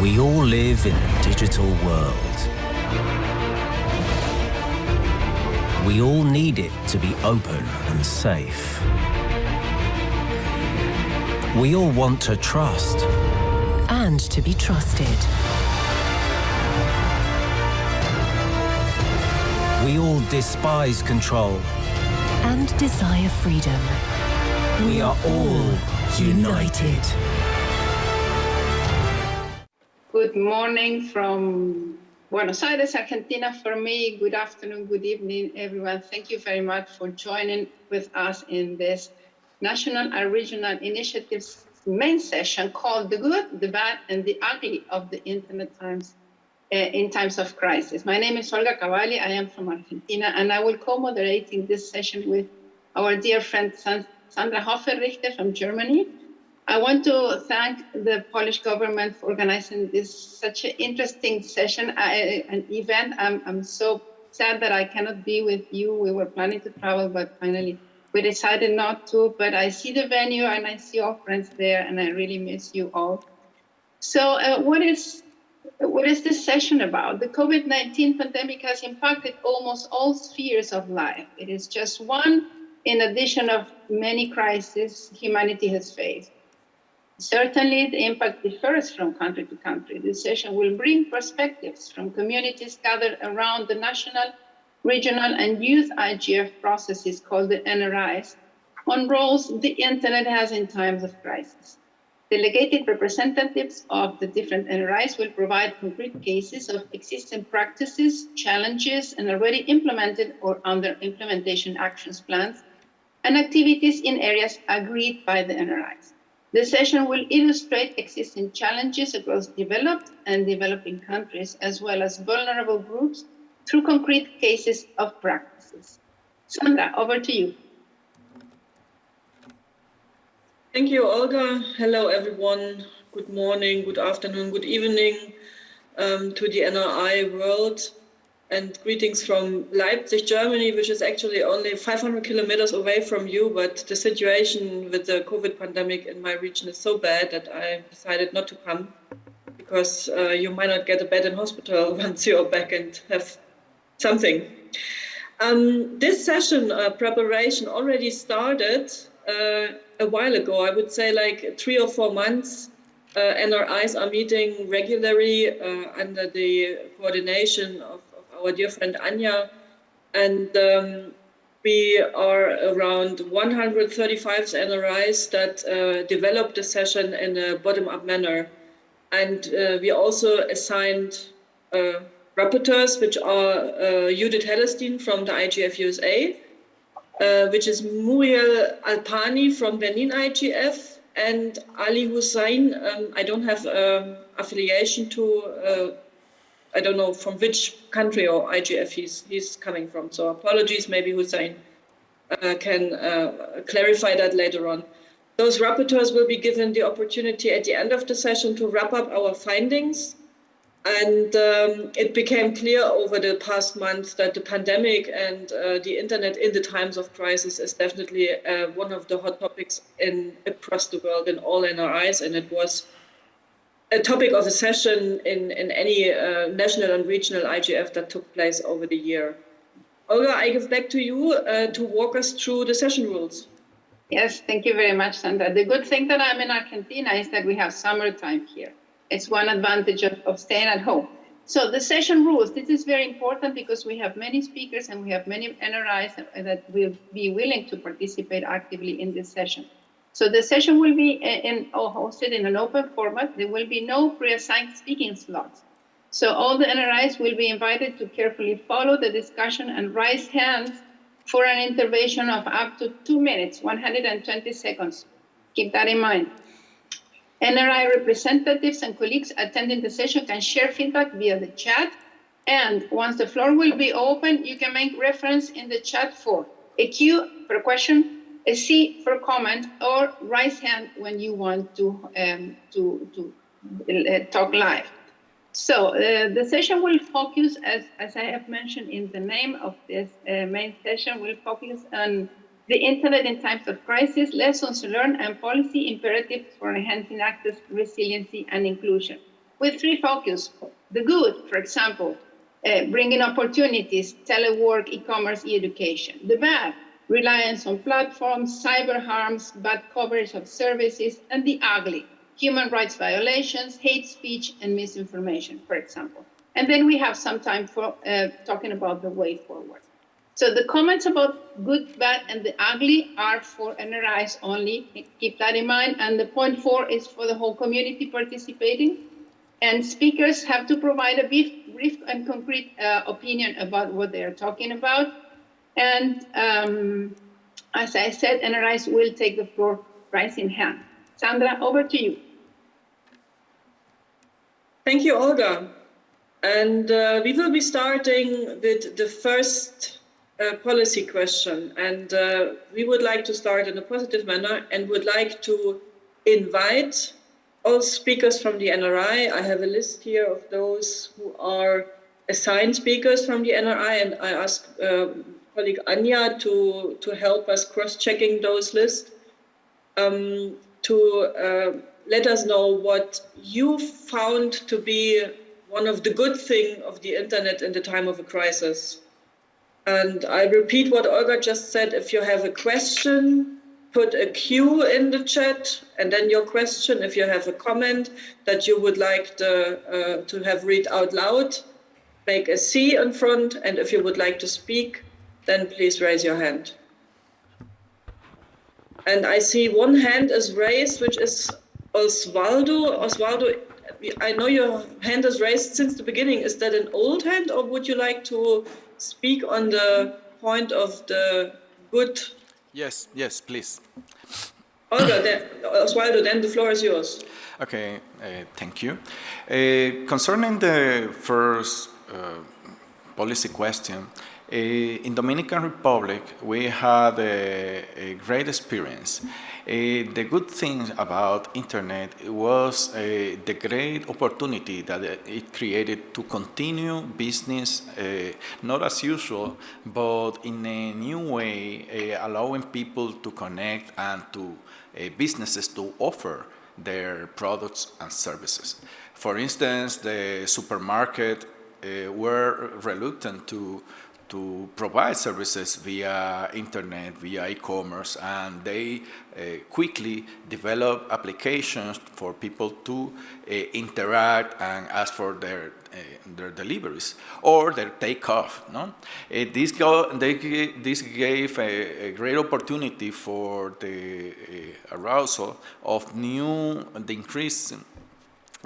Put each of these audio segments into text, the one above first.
We all live in a digital world. We all need it to be open and safe. We all want to trust. And to be trusted. We all despise control. And desire freedom. We are all united. Good morning from Buenos Aires, Argentina for me. Good afternoon, good evening, everyone. Thank you very much for joining with us in this national and regional initiatives main session called The Good, the Bad, and the Ugly of the Internet Times uh, in Times of Crisis. My name is Olga Cavalli. I am from Argentina, and I will co-moderating this session with our dear friend Sandra Hoferichter from Germany. I want to thank the Polish government for organizing this such an interesting session, uh, an event. I'm, I'm so sad that I cannot be with you. We were planning to travel, but finally we decided not to. But I see the venue and I see all friends there, and I really miss you all. So, uh, what is what is this session about? The COVID-19 pandemic has impacted almost all spheres of life. It is just one in addition of many crises humanity has faced. Certainly, the impact differs from country to country. This session will bring perspectives from communities gathered around the national, regional, and youth IGF processes called the NRIs on roles the internet has in times of crisis. Delegated representatives of the different NRIs will provide concrete cases of existing practices, challenges, and already implemented or under implementation actions plans and activities in areas agreed by the NRIs. The session will illustrate existing challenges across developed and developing countries, as well as vulnerable groups through concrete cases of practices. Sandra, over to you. Thank you, Olga. Hello, everyone. Good morning, good afternoon, good evening um, to the NRI world and greetings from Leipzig, Germany, which is actually only 500 kilometers away from you. But the situation with the COVID pandemic in my region is so bad that I decided not to come because uh, you might not get a bed in hospital once you're back and have something. Um, this session uh, preparation already started uh, a while ago. I would say like three or four months. Uh, NRIs are meeting regularly uh, under the coordination of our dear friend Anya. And um, we are around 135 NRIs that uh, developed the session in a bottom-up manner. And uh, we also assigned uh, rapporteurs, which are uh, Judith Hellerstein from the IGF USA, uh, which is Muriel Alapini from Benin IGF, and Ali Hussein. Um, I don't have um, affiliation to uh, I don't know from which country or IGF he's he's coming from. So apologies, maybe Hussein uh, can uh, clarify that later on. Those rapporteurs will be given the opportunity at the end of the session to wrap up our findings. And um, it became clear over the past months that the pandemic and uh, the internet in the times of crisis is definitely uh, one of the hot topics in across the world in all NRIs. And it was a topic of a session in, in any uh, national and regional IGF that took place over the year. Olga, I give back to you uh, to walk us through the session rules. Yes, thank you very much, Sandra. The good thing that I'm in Argentina is that we have summertime here. It's one advantage of, of staying at home. So the session rules, this is very important because we have many speakers and we have many NRIs that will be willing to participate actively in this session. So the session will be in, oh, hosted in an open format. There will be no pre-assigned speaking slots. So all the NRIs will be invited to carefully follow the discussion and raise hands for an intervention of up to two minutes, 120 seconds. Keep that in mind. NRI representatives and colleagues attending the session can share feedback via the chat. And once the floor will be open, you can make reference in the chat for a Q for a question, a C for comment or raise hand when you want to um, to to uh, talk live. So uh, the session will focus, as, as I have mentioned in the name of this uh, main session, will focus on the internet in times of crisis, lessons learned and policy imperatives for enhancing access, resiliency and inclusion. with three focus. The good, for example, uh, bringing opportunities, telework, e-commerce, e-education. The bad, reliance on platforms, cyber harms, bad coverage of services, and the ugly, human rights violations, hate speech, and misinformation, for example. And then we have some time for uh, talking about the way forward. So the comments about good, bad, and the ugly are for NRIs only. Keep that in mind. And the point four is for the whole community participating. And speakers have to provide a brief, brief and concrete uh, opinion about what they are talking about. And um, as I said, NRIs will take the floor right in hand. Sandra, over to you. Thank you, Olga. And uh, we will be starting with the first uh, policy question. And uh, we would like to start in a positive manner and would like to invite all speakers from the NRI. I have a list here of those who are assigned speakers from the NRI, and I ask uh, colleague Anya to, to help us cross-checking those lists, um, to uh, let us know what you found to be one of the good thing of the internet in the time of a crisis. And I repeat what Olga just said, if you have a question, put a Q in the chat and then your question, if you have a comment that you would like the, uh, to have read out loud, make a C in front. And if you would like to speak, then please raise your hand. And I see one hand is raised, which is Osvaldo. Osvaldo, I know your hand is raised since the beginning. Is that an old hand or would you like to speak on the point of the good? Yes, yes, please. Olga, then, Osvaldo, then the floor is yours. Okay, uh, thank you. Uh, concerning the first uh, policy question, in Dominican Republic, we had a, a great experience. Uh, the good thing about internet was uh, the great opportunity that it created to continue business, uh, not as usual, but in a new way, allowing people to connect and to businesses to offer their products and services. For instance, the supermarket were reluctant to to provide services via internet, via e-commerce, and they uh, quickly develop applications for people to uh, interact and ask for their uh, their deliveries or their takeoff. No, uh, this go, they, this gave a, a, great opportunity for the uh, arousal of new, the increase, uh,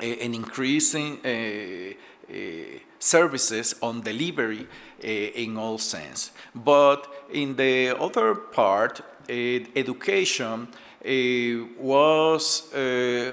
an increasing services on delivery Eh, in all sense. But in the other part, eh, education eh, was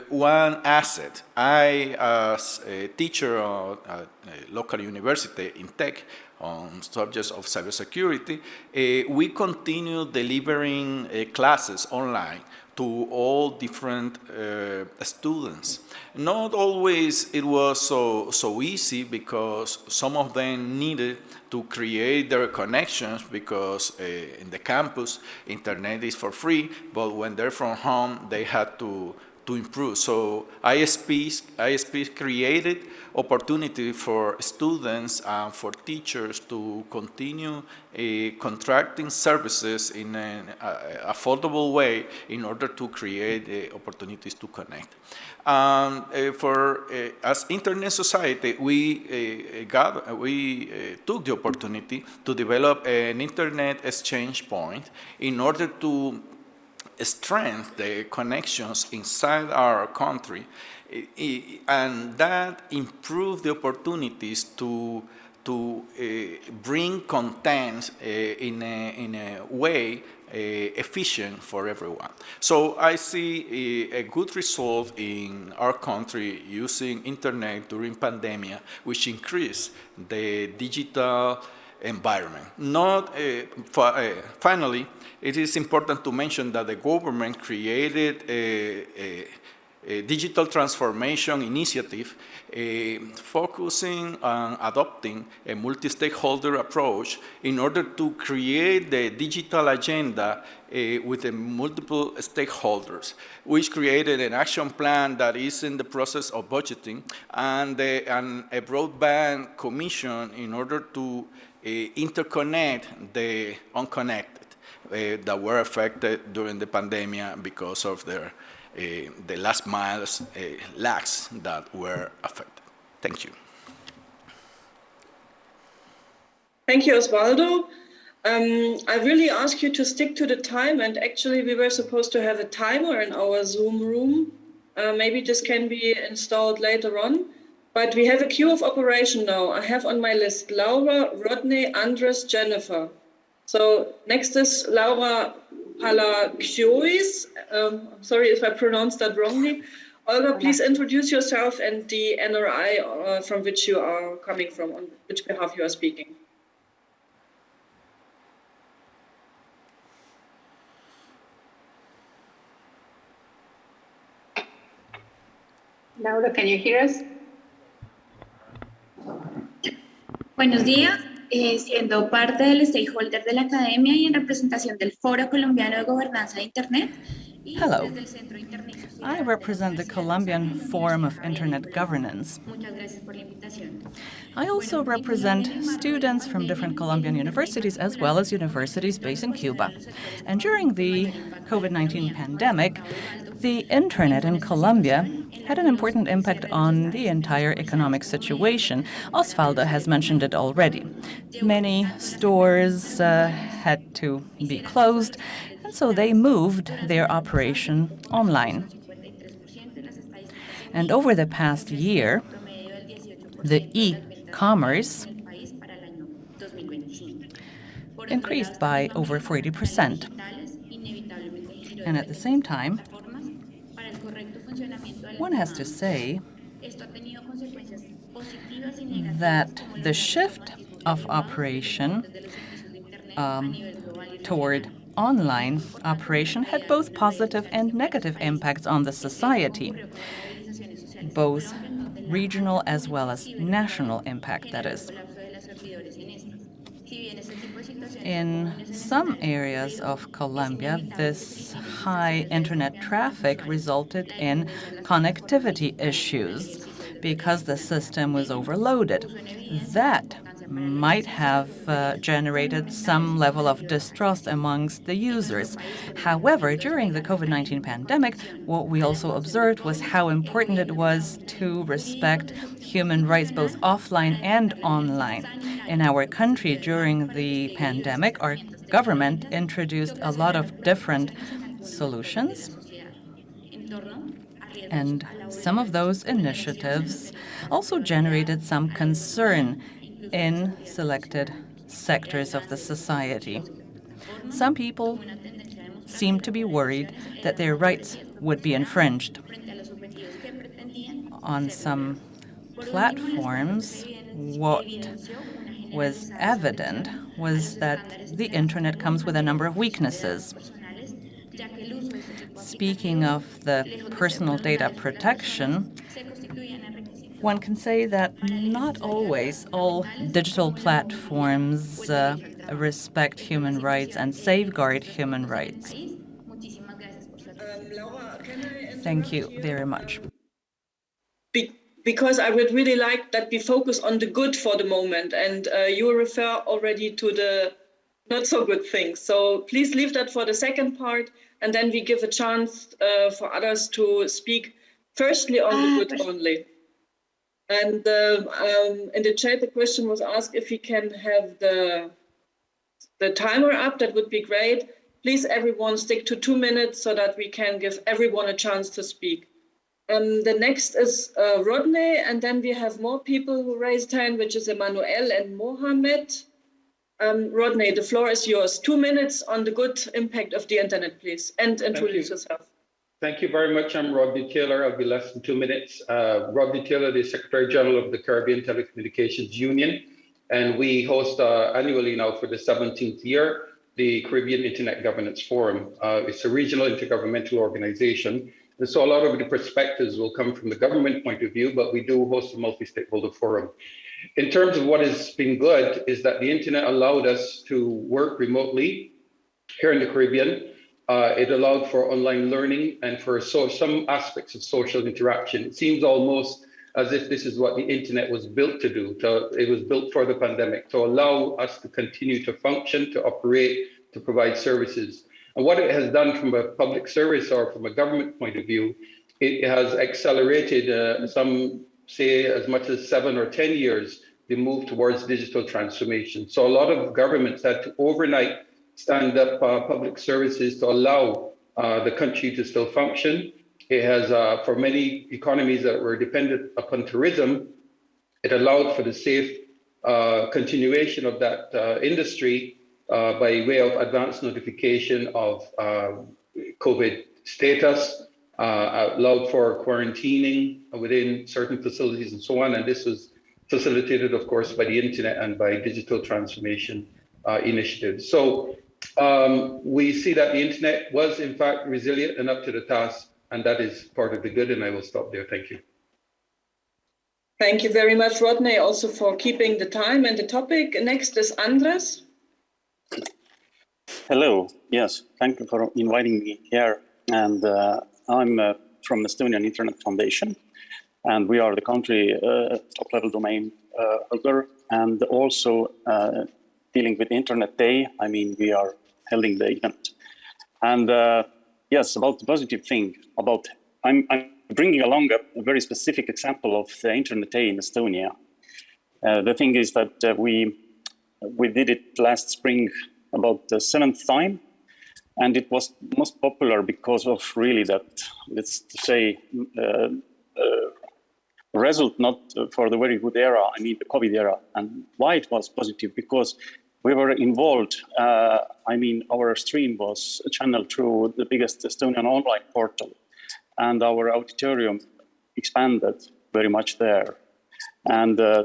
one asset. I, as a teacher at a local university in tech, on subjects of cybersecurity, uh, we continue delivering uh, classes online to all different uh, students. Not always it was so, so easy because some of them needed to create their connections because uh, in the campus, internet is for free, but when they're from home, they had to, to improve. So ISPs, ISPs created opportunity for students and for teachers to continue uh, contracting services in an uh, affordable way in order to create uh, opportunities to connect. Um, for as internet society, we got we took the opportunity to develop an internet exchange point in order to strengthen the connections inside our country, and that improve the opportunities to to uh, bring content uh, in, a, in a way uh, efficient for everyone. So I see a, a, good result in our country using internet during pandemic, which increased the digital environment. Not uh, finally, it is important to mention that the government created a, a a digital transformation initiative uh, focusing on adopting a multi-stakeholder approach in order to create the digital agenda uh, with the multiple stakeholders, which created an action plan that is in the process of budgeting and, and a broadband commission in order to uh, interconnect the unconnected uh, that were affected during the pandemic because of their uh, the last miles lags that were affected. Thank you. Thank you, Osvaldo. Um, I really ask you to stick to the time, and actually, we were supposed to have a timer in our Zoom room. Uh, maybe this can be installed later on. But we have a queue of operation now. I have on my list Laura, Rodney, Andres, Jennifer. So next is Laura Palakiois. Um, sorry if I pronounced that wrongly. Olga, please introduce yourself and the NRI uh, from which you are coming from, on which behalf you are speaking. Laura, can you hear us? Buenos días. eh, siendo parte del stakeholder de la academia y en representación del Foro Colombiano de Gobernanza de Internet. Hello. I represent the Colombian Forum of Internet Governance. I also represent students from different Colombian universities as well as universities based in Cuba. And during the COVID-19 pandemic, the internet in Colombia had an important impact on the entire economic situation. Osvaldo has mentioned it already. Many stores uh, had to be closed, and so they moved their operation online. And over the past year, the e-commerce increased by over 40%. And at the same time, one has to say that the shift of operation um, toward online operation had both positive and negative impacts on the society, both regional as well as national impact, that is. In some areas of Colombia, this high internet traffic resulted in connectivity issues because the system was overloaded. That might have uh, generated some level of distrust amongst the users. However, during the COVID-19 pandemic, what we also observed was how important it was to respect human rights both offline and online. In our country during the pandemic, our government introduced a lot of different solutions and some of those initiatives also generated some concern in selected sectors of the society. Some people seem to be worried that their rights would be infringed. On some platforms, what was evident was that the internet comes with a number of weaknesses. Speaking of the personal data protection, one can say that not always all digital platforms uh, respect human rights and safeguard human rights. Thank you very much. Be because I would really like that we focus on the good for the moment, and uh, you refer already to the not so good things. So please leave that for the second part, and then we give a chance uh, for others to speak firstly on the good only. And uh, um, in the chat, the question was asked if we can have the, the timer up, that would be great. Please, everyone, stick to two minutes so that we can give everyone a chance to speak. Um, the next is uh, Rodney, and then we have more people who raised hand, which is Emmanuel and Mohammed. Um, Rodney, the floor is yours. Two minutes on the good impact of the internet, please, and introduce you. yourself. Thank you very much. I'm Rodney Taylor. I'll be less than two minutes. Uh, Rodney Taylor, the Secretary General of the Caribbean Telecommunications Union. And we host uh, annually now for the 17th year, the Caribbean Internet Governance Forum. Uh, it's a regional intergovernmental organization And so a lot of the perspectives will come from the government point of view, but we do host a multi-stakeholder forum. In terms of what has been good is that the internet allowed us to work remotely here in the Caribbean. Uh, it allowed for online learning and for so, some aspects of social interaction. It seems almost as if this is what the internet was built to do. To, it was built for the pandemic to allow us to continue to function, to operate, to provide services. And what it has done from a public service or from a government point of view, it has accelerated uh, some say as much as seven or 10 years, the move towards digital transformation. So a lot of governments had to overnight stand up uh, public services to allow uh, the country to still function it has, uh, for many economies that were dependent upon tourism, it allowed for the safe uh, continuation of that uh, industry uh, by way of advance notification of uh, COVID status, uh, allowed for quarantining within certain facilities and so on. And this was facilitated, of course, by the internet and by digital transformation initiatives. So um, we see that the internet was in fact resilient and up to the task and that is part of the good. And I will stop there. Thank you. Thank you very much, Rodney, also for keeping the time and the topic. Next is Andres. Hello. Yes, thank you for inviting me here. And uh, I'm uh, from the Estonian Internet Foundation, and we are the country uh, top-level domain uh, holder, and also uh, dealing with Internet Day. I mean, we are holding the event, and uh, yes, about the positive thing about, I'm, I'm bringing along a, a, very specific example of the Internet Day in Estonia. Uh, the thing is that uh, we, we did it last spring about the seventh time, and it was most popular because of really that, let's say, uh, result not for the very good era, I mean the COVID era. And why it was positive? Because we were involved. Uh, I mean, our stream was channeled through the biggest Estonian online portal, and our auditorium expanded very much there. And uh,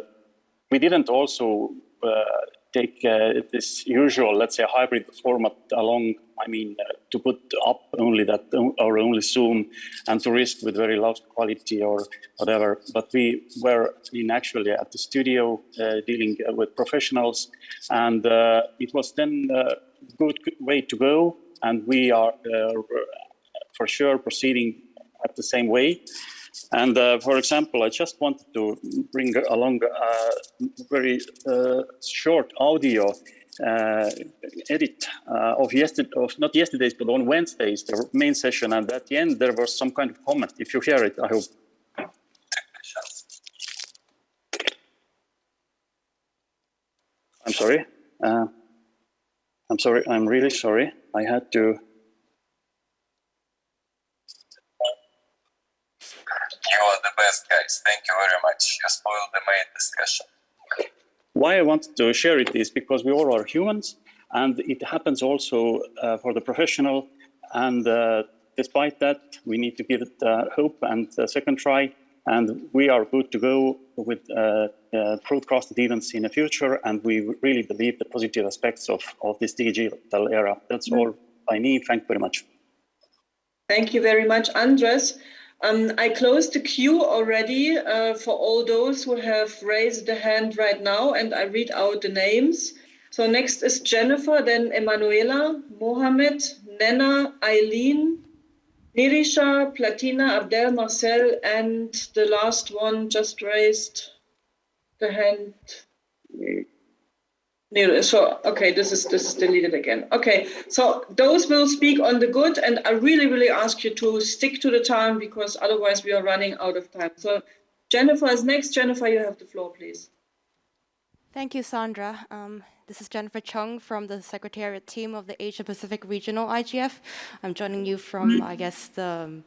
we didn't also uh, take uh, this usual, let's say, hybrid format along. I mean, uh, to put up only that or only Zoom and to risk with very low quality or whatever. But we were in actually at the studio uh, dealing with professionals, and uh, it was then a good way to go. And we are uh, for sure proceeding at the same way. And uh, for example, I just wanted to bring along a very uh, short audio uh, edit uh, of yesterday, of not yesterday's, but on Wednesdays, the main session. And at the end, there was some kind of comment. If you hear it, I hope. I'm sorry. Uh, I'm sorry. I'm really sorry. I had to You are the best, guys. Thank you very much. You spoiled the main discussion. Why I wanted to share it is because we all are humans, and it happens also uh, for the professional. And uh, despite that, we need to give it uh, hope and a second try. And we are good to go with uh, uh, broadcasted events in the future. And we really believe the positive aspects of, of this digital era. That's mm -hmm. all I need. Thank you very much. Thank you very much, Andres. Um, I closed the queue already uh, for all those who have raised the hand right now, and I read out the names. So next is Jennifer, then Emanuela, Mohamed, Nena, Eileen, Nirisha, Platina, Abdel, Marcel, and the last one just raised the hand. So, okay, this is this is deleted again. Okay, so those will speak on the good, and I really, really ask you to stick to the time because otherwise we are running out of time. So Jennifer is next. Jennifer, you have the floor, please. Thank you, Sandra. Um, this is Jennifer Chung from the Secretariat team of the Asia Pacific Regional IGF. I'm joining you from, I guess, the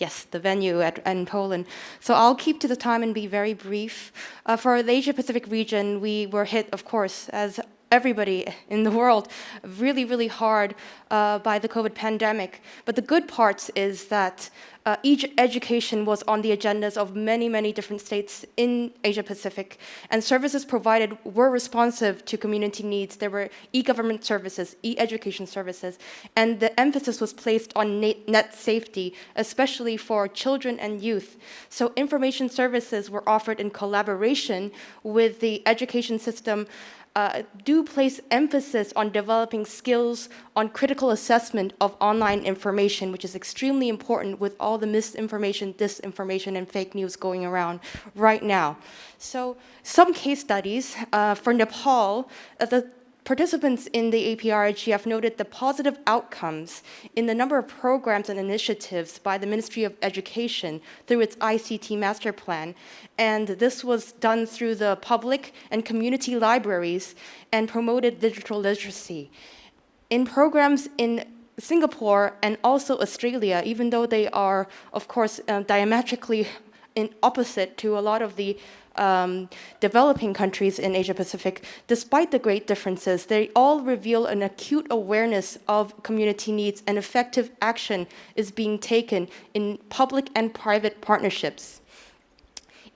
yes, the venue at, in Poland. So I'll keep to the time and be very brief. Uh, for the Asia Pacific region, we were hit, of course, as everybody in the world really, really hard uh, by the COVID pandemic. But the good part is that uh, education was on the agendas of many, many different states in Asia Pacific, and services provided were responsive to community needs. There were e-government services, e-education services, and the emphasis was placed on net safety, especially for children and youth. So information services were offered in collaboration with the education system uh, do place emphasis on developing skills on critical assessment of online information, which is extremely important with all the misinformation, disinformation, and fake news going around right now. So some case studies uh, for Nepal, uh, the Participants in the APR-IGF noted the positive outcomes in the number of programs and initiatives by the Ministry of Education through its ICT master plan. And this was done through the public and community libraries and promoted digital literacy. In programs in Singapore and also Australia, even though they are, of course, uh, diametrically in opposite to a lot of the um, developing countries in Asia Pacific, despite the great differences, they all reveal an acute awareness of community needs and effective action is being taken in public and private partnerships.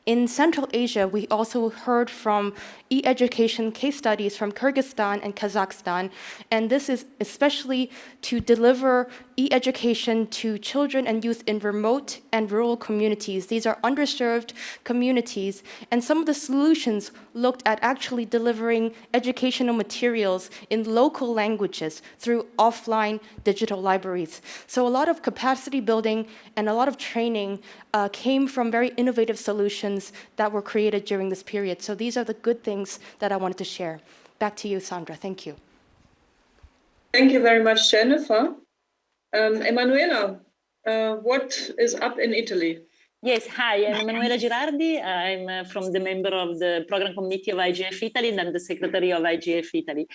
In Central Asia, we also heard from e-education case studies from Kyrgyzstan and Kazakhstan, and this is especially to deliver e-education to children and youth in remote and rural communities. These are underserved communities, and some of the solutions looked at actually delivering educational materials in local languages through offline digital libraries. So a lot of capacity building and a lot of training uh, came from very innovative solutions that were created during this period. So these are the good things that I wanted to share. Back to you, Sandra. Thank you. Thank you very much, Jennifer. Um, Emanuela, uh, what is up in Italy? Yes, hi, I'm Emanuela Girardi. I'm uh, from the member of the program committee of IGF Italy and I'm the secretary of IGF Italy.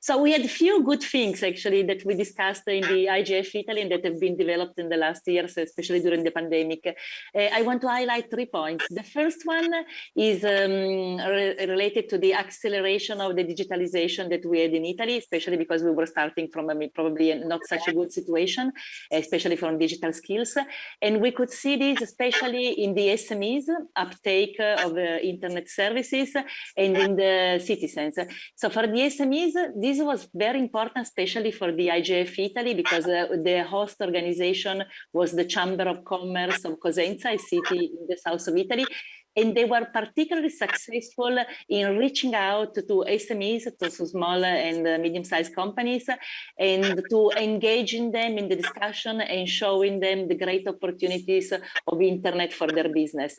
So we had a few good things actually that we discussed in the IGF Italy and that have been developed in the last years, especially during the pandemic. Uh, I want to highlight three points. The first one is um, re related to the acceleration of the digitalization that we had in Italy, especially because we were starting from a, probably not such a good situation, especially from digital skills. And we could see this especially especially in the SMEs uptake of uh, internet services and in the citizens. So for the SMEs, this was very important, especially for the IGF Italy, because uh, the host organization was the Chamber of Commerce of Cosenza, a city in the south of Italy, and they were particularly successful in reaching out to SMEs, to small and uh, medium-sized companies, and to engaging them in the discussion and showing them the great opportunities of internet for their business.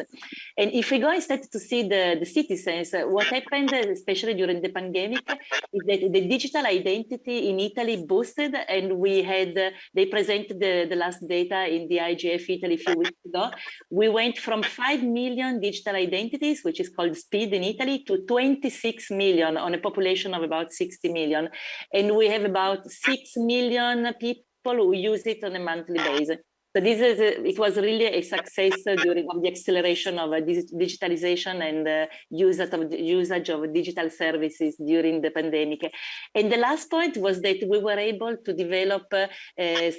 And if we go instead to see the, the citizens, what happened, especially during the pandemic, is that the digital identity in Italy boosted, and we had, they presented the, the last data in the IGF Italy a few weeks ago. We went from 5 million digital digital identities, which is called SPID in Italy, to 26 million on a population of about 60 million. And we have about 6 million people who use it on a monthly basis. So this is a, it was really a success during of the acceleration of uh, digitalization and uh, usage of usage of digital services during the pandemic. And the last point was that we were able to develop uh,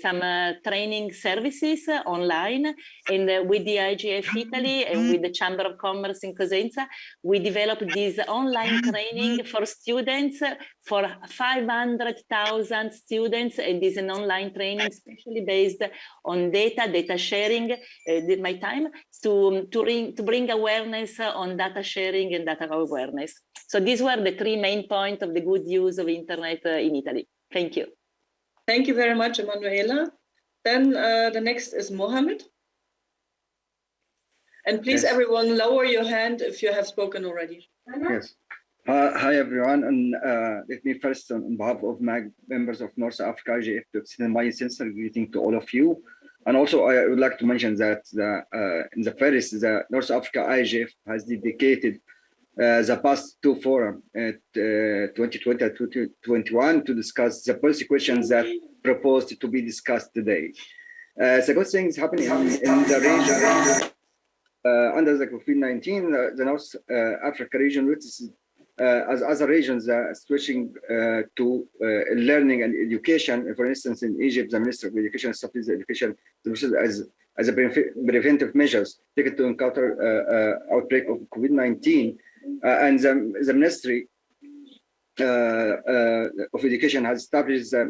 some uh, training services uh, online, and uh, with the IGF Italy and with the Chamber of Commerce in Cosenza, we developed this online training for students for 500,000 students, and is an online training, especially based on data data, data sharing, uh, my time to, to, ring, to bring awareness on data sharing and data awareness. So these were the three main points of the good use of internet uh, in Italy. Thank you. Thank you very much, Emanuela. Then uh, the next is Mohammed. And please, yes. everyone, lower your hand if you have spoken already. Yes. Uh, hi, everyone. And uh, let me first, on behalf of my members of North Africa IGF, to extend my sincere greeting to all of you. And also, I would like to mention that the, uh, in the first, the North Africa IGF has dedicated uh, the past two forum at uh, 2020 and 2021 to discuss the policy questions that proposed to be discussed today. The good things happening in, the region uh, under the COVID-19, uh, the North Africa region witnesses uh, as other regions are switching uh, to uh, learning and education. For instance, in Egypt, the Minister of Education established education as as a preventive measures taken to encounter uh, outbreak of COVID-19, and the, the Ministry uh, uh, of Education has established uh,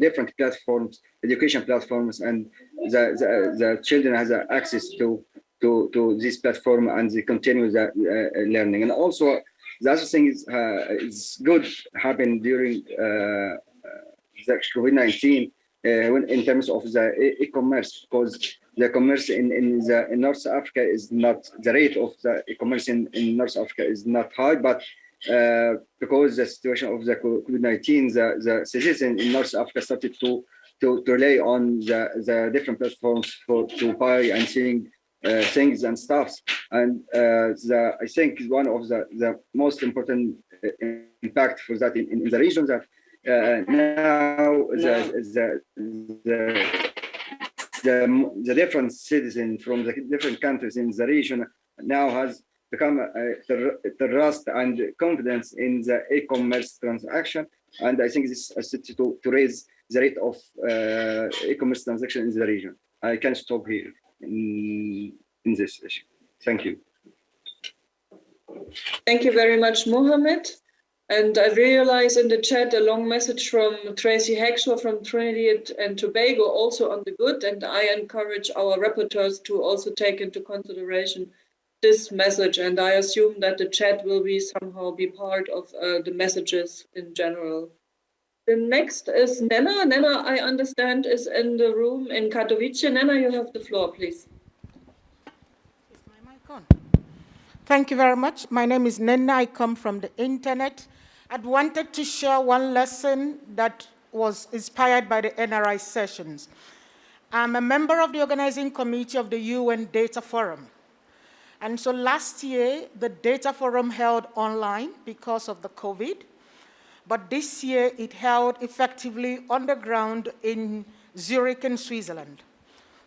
different platforms, education platforms, and the, the, the children has access to to to this platform and they continue the learning. And also, the other thing is uh, is good happened during uh, uh, the COVID-19 when in terms of the e-commerce because the commerce in, in, the, in North Africa is not, the rate of the e-commerce in, in North Africa is not high, but uh, because the situation of the COVID-19, the, the citizens in North Africa started to, to, to rely on the, the different platforms for to buy and seeing uh, things and stuffs. And uh, the, I think one of the, the most important uh, impact for that in, in the region that uh, now the, the, the the, the different citizens from the different countries in the region now has become the trust and confidence in the e-commerce transaction. And I think this is to, to raise the rate of uh, e-commerce transaction in the region. I can stop here in, in this issue. Thank you. Thank you very much, Mohammed. And I realize in the chat a long message from Tracy Hackshaw from Trinidad and Tobago also on the good. And I encourage our rapporteurs to also take into consideration this message. And I assume that the chat will be somehow be part of uh, the messages in general. The next is Nena. Nena, I understand, is in the room in Katowice. Nena, you have the floor, please. Is my mic on? Thank you very much. My name is Nena. I come from the internet. I'd wanted to share one lesson that was inspired by the NRI sessions. I'm a member of the organizing committee of the UN Data Forum. And so last year, the Data Forum held online because of the COVID, but this year it held effectively on the ground in Zurich in Switzerland.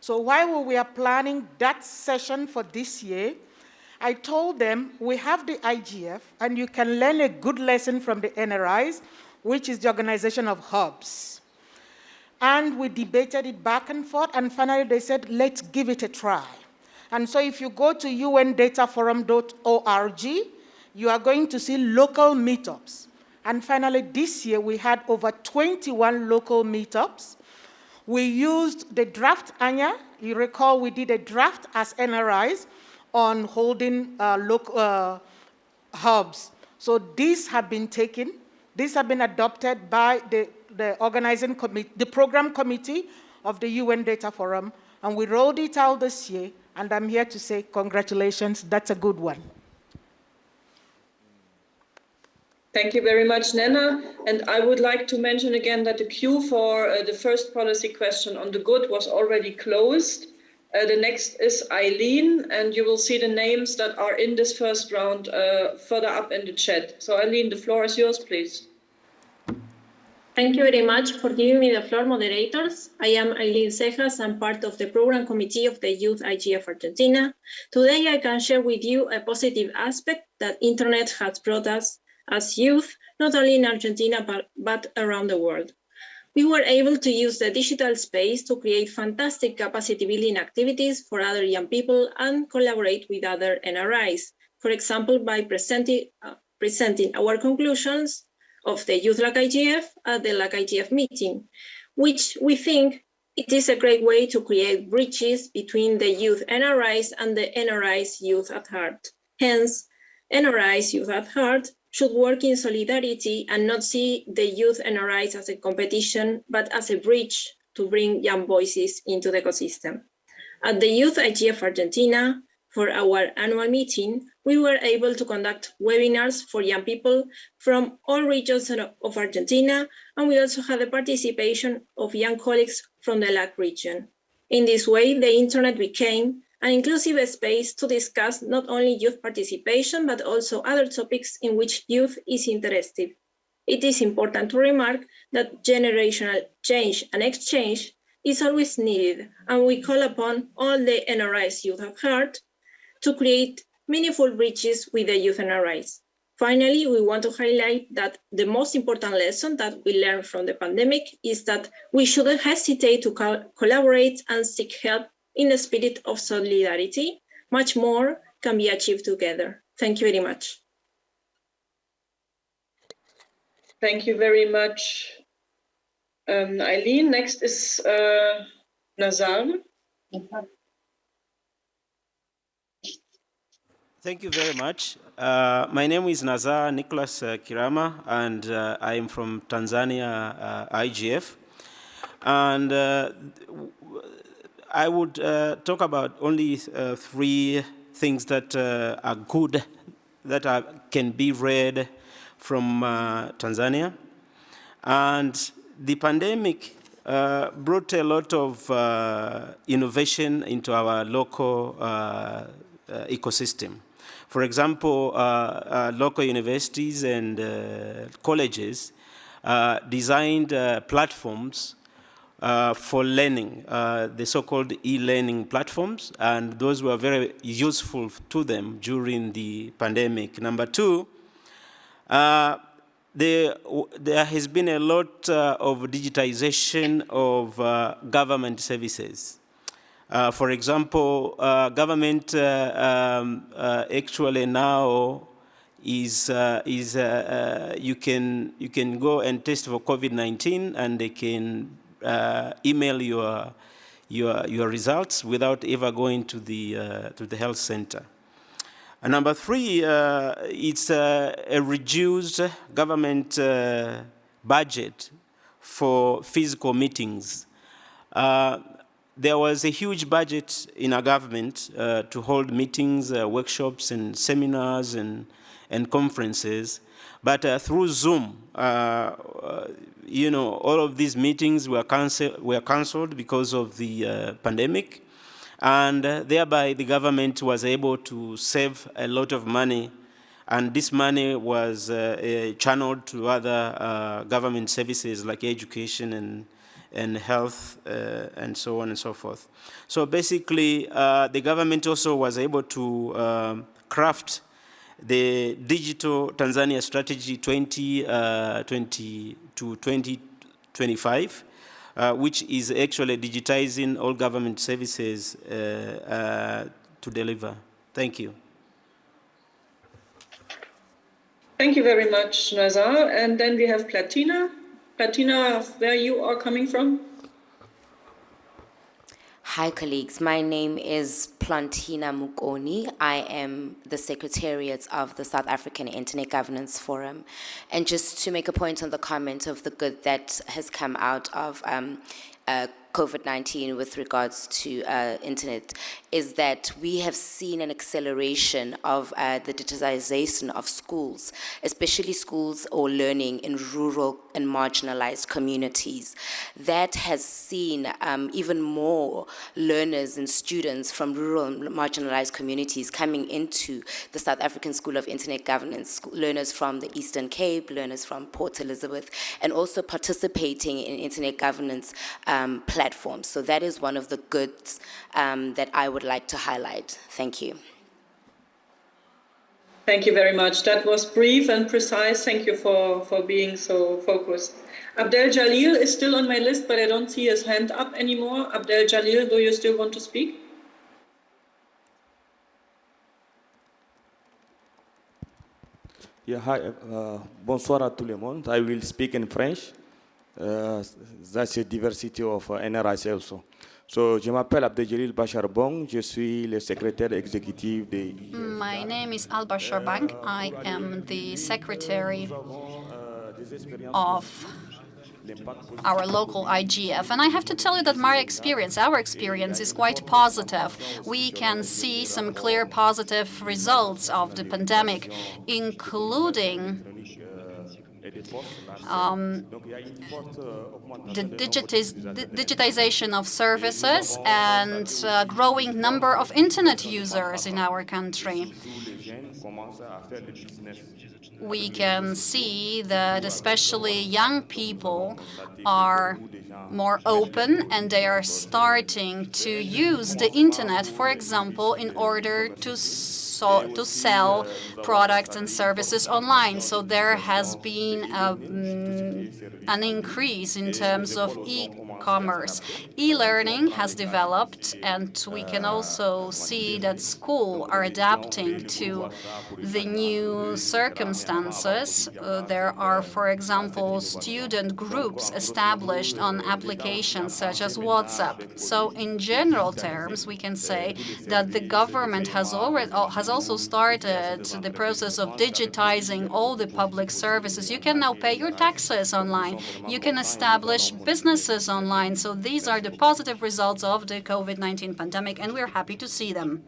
So while we were planning that session for this year, I told them, we have the IGF, and you can learn a good lesson from the NRIs, which is the organization of hubs. And we debated it back and forth, and finally they said, let's give it a try. And so if you go to undataforum.org, you are going to see local meetups. And finally, this year, we had over 21 local meetups. We used the draft Anya. You recall we did a draft as NRIs on holding uh, local uh, hubs. So these have been taken, these have been adopted by the, the organizing committee, the program committee of the UN Data Forum, and we rolled it out this year, and I'm here to say congratulations, that's a good one. Thank you very much, Nena. And I would like to mention again that the queue for uh, the first policy question on the good was already closed. Uh, the next is Eileen, and you will see the names that are in this first round uh, further up in the chat. So Eileen, the floor is yours, please. Thank you very much for giving me the floor, moderators. I am Eileen Cejas. I'm part of the program committee of the Youth IGF Argentina. Today, I can share with you a positive aspect that internet has brought us as youth, not only in Argentina, but, but around the world we were able to use the digital space to create fantastic capacity building activities for other young people and collaborate with other NRIs. For example, by presenting, uh, presenting our conclusions of the Youth LAC IGF at the LAC IGF meeting, which we think it is a great way to create bridges between the youth NRIs and the NRIs Youth at Heart. Hence, NRIs Youth at Heart should work in solidarity and not see the youth NRIs as a competition, but as a bridge to bring young voices into the ecosystem. At the Youth IGF Argentina, for our annual meeting, we were able to conduct webinars for young people from all regions of Argentina, and we also had the participation of young colleagues from the LAC region. In this way, the internet became an inclusive space to discuss not only youth participation, but also other topics in which youth is interested. It is important to remark that generational change and exchange is always needed, and we call upon all the NRIs youth have heard to create meaningful bridges with the youth NRIs. Finally, we want to highlight that the most important lesson that we learned from the pandemic is that we shouldn't hesitate to co collaborate and seek help in the spirit of solidarity. Much more can be achieved together. Thank you very much. Thank you very much, um, Eileen. Next is uh, Nazar. Thank you very much. Uh, my name is Nazar Nicholas uh, Kirama, and uh, I am from Tanzania uh, IGF. And uh, I would uh, talk about only uh, three things that uh, are good, that are, can be read from uh, Tanzania. And the pandemic brought a lot of innovation into our local ecosystem. For example, uh, uh, local universities and uh, colleges designed platforms uh, for learning, uh, the so-called e-learning platforms, and those were very useful to them during the pandemic. Number two, uh, there, there, has been a lot of digitization of government services. Uh, for example, uh, government uh, um, actually now is is you can you can go and test for COVID-19 and they can email your your your results without ever going to the to the health center. And number three, uh, it's uh, a reduced government uh, budget for physical meetings there was a huge budget in our government uh, to hold meetings, uh, workshops, and seminars and, and conferences. But uh, through Zoom, uh, uh, you know, all of these meetings were, were canceled because of the uh, pandemic. And thereby, the government was able to save a lot of money. And this money was channeled to other government services like education and and health uh, and so on and so forth. So basically, uh, the government also was able to um, craft the digital Tanzania strategy 2020 uh, to 2025, uh, which is actually digitizing all government services uh, uh, to deliver. Thank you. Thank you very much, Nazar. And then we have Platina. Platina, where you are coming from? Hi, colleagues. My name is Plantina Mukoni. I am the Secretariat of the South African Internet Governance Forum. And just to make a point on the comment of the good that has come out of um, uh, COVID-19 with regards to uh, internet is that we have seen an acceleration of uh, the digitization of schools, especially schools or learning in rural and marginalized communities. That has seen um, even more learners and students from rural and marginalized communities coming into the South African School of Internet Governance, learners from the Eastern Cape, learners from Port Elizabeth, and also participating in internet governance um, platforms. So that is one of the goods um, that I would like to highlight. Thank you. Thank you very much. That was brief and precise. Thank you for, for being so focused. Abdel Jalil is still on my list, but I don't see his hand up anymore. Abdel Jalil, do you still want to speak? Yeah, hi. Uh, bonsoir à tout le monde. I will speak in French. Uh, that's a diversity of uh, NRIC also. So, je m'appelle Abdeljalil Bacharbong. Je suis le secrétaire exécutif de... My name is Al Basharbang. I am the secretary of our local IGF. And I have to tell you that my experience, our experience, is quite positive. We can see some clear positive results of the pandemic, including um, the digitiz digitization of services and uh, growing number of internet users in our country. We can see that especially young people are more open and they are starting to use the internet, for example, in order to so to sell products and services online. So there has been a, mm, an increase in terms of e-commerce. E-learning has developed, and we can also see that schools are adapting to the new circumstances. Uh, there are, for example, student groups established on applications such as WhatsApp. So in general terms, we can say that the government has already has also started the process of digitizing all the public services. You can now pay your taxes online. You can establish businesses online. So these are the positive results of the COVID-19 pandemic, and we're happy to see them.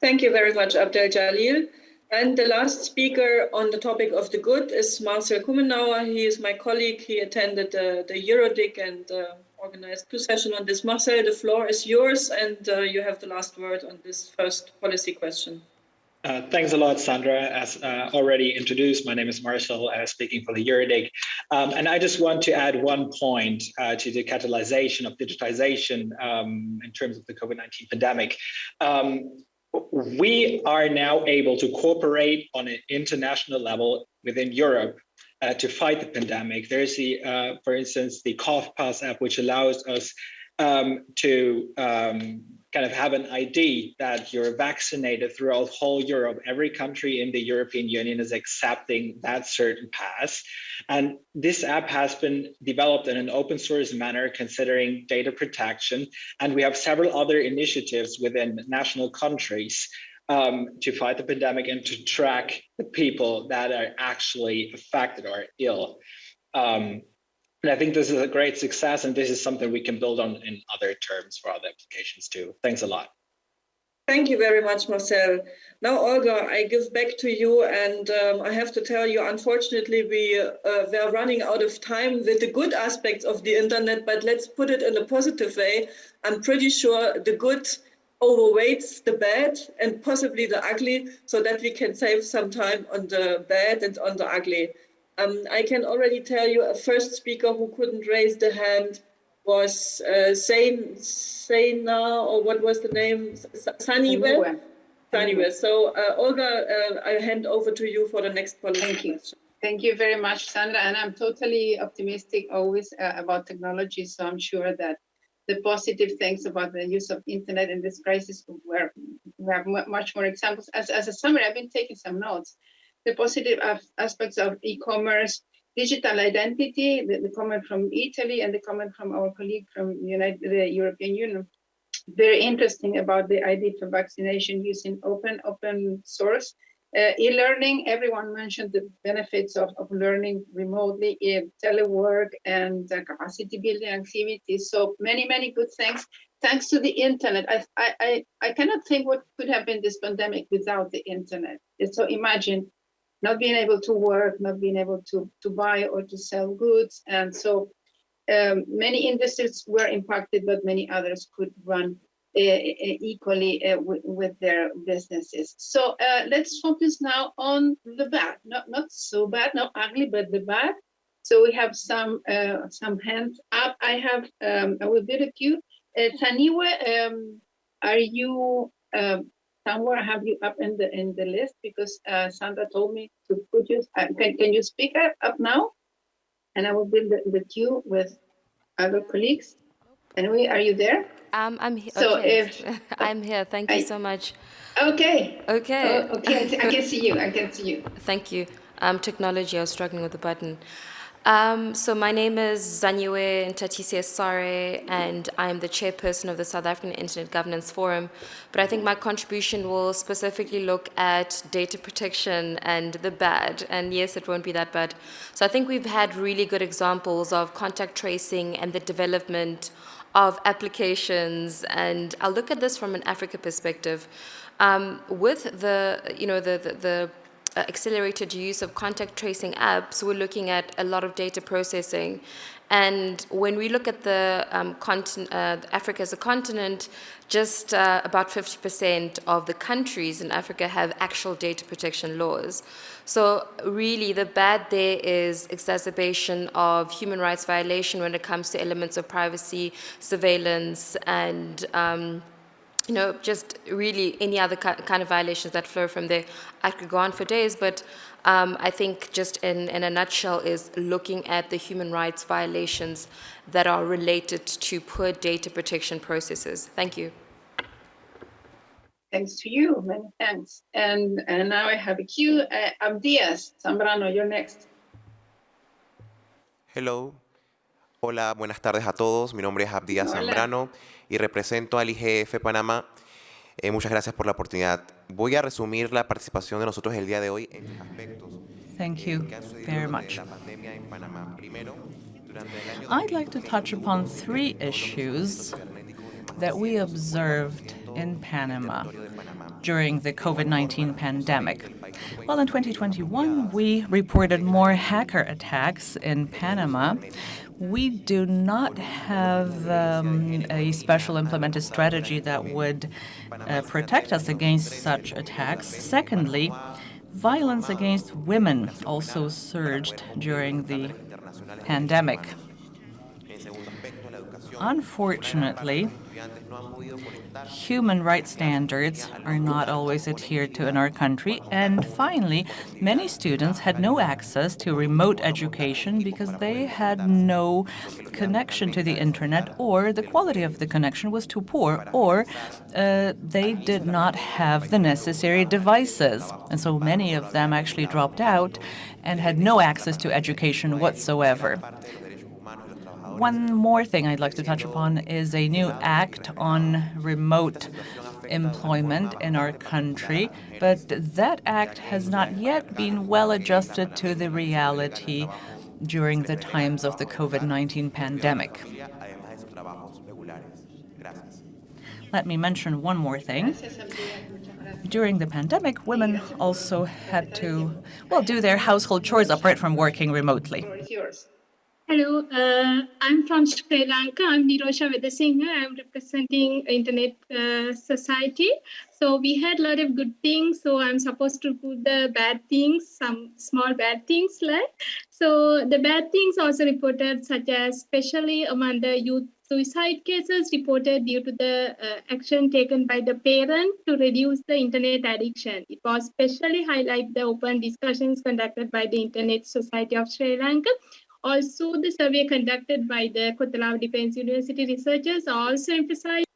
Thank you very much, Abdel Jalil. And the last speaker on the topic of the good is Marcel Kumenauer. He is my colleague. He attended uh, the EuroDIG and uh, organized two sessions on this. Marcel, the floor is yours, and uh, you have the last word on this first policy question. Uh, thanks a lot, Sandra. As uh, already introduced, my name is Marcel, uh, speaking for the EuroDIG. Um, and I just want to add one point uh, to the catalyzation of digitization um, in terms of the COVID-19 pandemic. Um, we are now able to cooperate on an international level within Europe uh, to fight the pandemic. There's the, uh, for instance, the CovPass app, which allows us um, to um, kind of have an ID that you're vaccinated throughout whole Europe. Every country in the European Union is accepting that certain pass. And this app has been developed in an open source manner, considering data protection. And we have several other initiatives within national countries um, to fight the pandemic and to track the people that are actually affected or ill. Um, and I think this is a great success, and this is something we can build on in other terms for other applications too. Thanks a lot. Thank you very much, Marcel. Now, Olga, I give back to you, and um, I have to tell you, unfortunately, we uh, were running out of time with the good aspects of the internet, but let's put it in a positive way. I'm pretty sure the good overweights the bad and possibly the ugly so that we can save some time on the bad and on the ugly. Um, I can already tell you a first speaker who couldn't raise the hand was uh, Sain, Saina, or what was the name? Saniwe? Saniwe. So uh, Olga, uh, I hand over to you for the next policy. Thank you. Thank you very much, Sandra. And I'm totally optimistic always uh, about technology. So I'm sure that the positive things about the use of internet in this crisis, where we have much more examples. As, as a summary, I've been taking some notes. The positive aspects of e-commerce, digital identity, the, the, comment from Italy and the comment from our colleague from United, the European Union, very interesting about the ID for vaccination using open open source uh, e-learning, everyone mentioned the benefits of, of learning remotely, in telework and uh, capacity building activities. So many, many good things. Thanks to the internet, I, I, I cannot think what could have been this pandemic without the internet. So imagine not being able to work, not being able to, to buy or to sell goods. And so um, many industries were impacted, but many others could run equally uh, with their businesses. So uh, let's focus now on the bad, not not so bad, not ugly, but the bad. So we have some uh, some hands up. I have um, I will the queue. Uh, Taniwe, um, are you um, somewhere? I have you up in the in the list? Because uh, Sandra told me to put you. Uh, can can you speak up, up now? And I will build the, the queue with other colleagues. Anyway, are you there? Um, I'm here. So okay. if I'm here, thank you I, so much. Okay. Okay. Oh, okay, I can see you. I can see you. Thank you. Um, technology, I was struggling with the button. Um, so my name is Zanyue Ntatisi Sare, and I'm the chairperson of the South African Internet Governance Forum. But I think my contribution will specifically look at data protection and the bad. And yes, it won't be that bad. So I think we've had really good examples of contact tracing and the development of applications, and I'll look at this from an Africa perspective. Um, with the, you know, the, the, the accelerated use of contact tracing apps, we're looking at a lot of data processing. And when we look at the um, uh, Africa as a continent, just uh, about 50% of the countries in Africa have actual data protection laws. So really the bad there is exacerbation of human rights violation when it comes to elements of privacy, surveillance, and um, you know, just really any other kind of violations that flow from there. I could go on for days, but um, I think just in, in a nutshell is looking at the human rights violations that are related to poor data protection processes. Thank you. Thanks to you, many thanks. And, and now I have a queue. Uh, Abdias Zambrano, you're next. Hello. Hola, buenas tardes a todos. Mi nombre es Abdias Zambrano y represento al IGF Panamá. Eh, muchas gracias por la oportunidad. Voy a resumir la participación de nosotros el día de hoy en aspectos. Thank you very much. I'd like to touch upon three issues that we observed in Panama during the COVID-19 pandemic. Well, in 2021, we reported more hacker attacks in Panama, we do not have um, a special implemented strategy that would uh, protect us against such attacks. Secondly, violence against women also surged during the pandemic. Unfortunately, human rights standards are not always adhered to in our country. And finally, many students had no access to remote education because they had no connection to the internet or the quality of the connection was too poor or uh, they did not have the necessary devices. And so many of them actually dropped out and had no access to education whatsoever. One more thing I'd like to touch upon is a new act on remote employment in our country, but that act has not yet been well adjusted to the reality during the times of the COVID-19 pandemic. Let me mention one more thing. During the pandemic, women also had to, well, do their household chores apart from working remotely. Hello, uh, I'm from Sri Lanka. I'm Nirosha Vedasinghe. I'm representing Internet uh, Society. So we had a lot of good things. So I'm supposed to put the bad things, some small bad things like. So the bad things also reported, such as especially among the youth suicide cases reported due to the uh, action taken by the parent to reduce the internet addiction. It was especially highlight the open discussions conducted by the Internet Society of Sri Lanka also, the survey conducted by the Kotelawala Defense University researchers also emphasized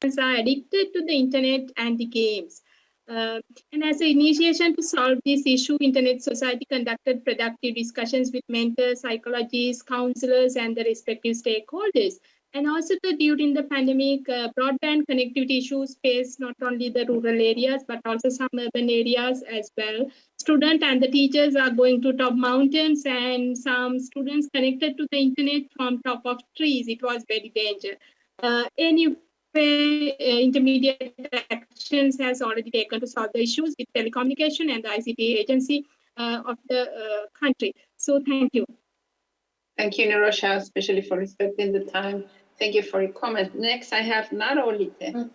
that are addicted to the internet and the games. Uh, and as an initiation to solve this issue, Internet Society conducted productive discussions with mentors, psychologists, counselors, and the respective stakeholders. And also the, during the pandemic, uh, broadband connectivity issues faced not only the rural areas, but also some urban areas as well. Students and the teachers are going to top mountains and some students connected to the internet from top of trees. It was very dangerous. Uh, anyway, uh, intermediate actions has already taken to solve the issues with telecommunication and the ICT agency uh, of the uh, country. So thank you. Thank you, Nirosha, especially for respecting the time. Thank you for your comment. Next, I have Narolite.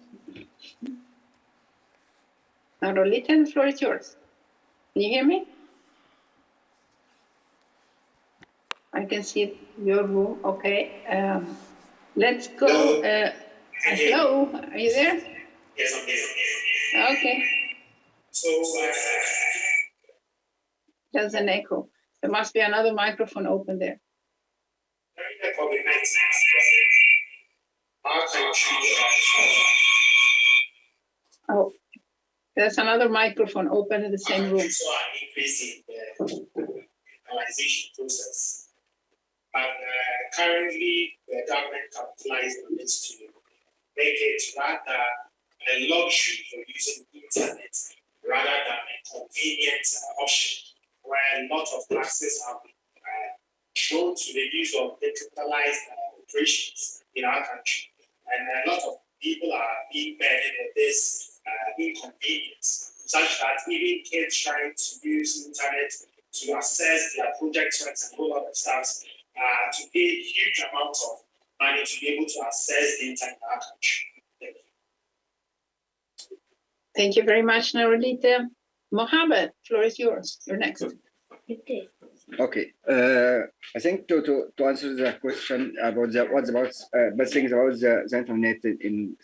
Narolite, the floor is yours. Can you hear me? I can see your room. Okay. Um, let's go. Hello. Uh, hello. Are you there? Yes, I'm here. Okay. So, uh, there's an echo. There must be another microphone open there. During the COVID-19 Oh, there's another microphone open in the same room. So are increasing the digitalization process. But uh, currently, the government capitalized on this to make it rather a luxury for using internet rather than a convenient uh, option where a lot of taxes have been shown to the use of digitalized uh, operations in our country and a lot of people are being burdened with this uh, inconvenience. such that even kids trying to use internet to access their project works and all other stuff uh, to pay huge amounts of money to be able to access the internet in our country. Thank you. Thank you very much, Narulita. Mohammed, floor is yours. You're next. Okay, uh, I think to, to, to answer the question about the what's about uh, best things about the, the internet in,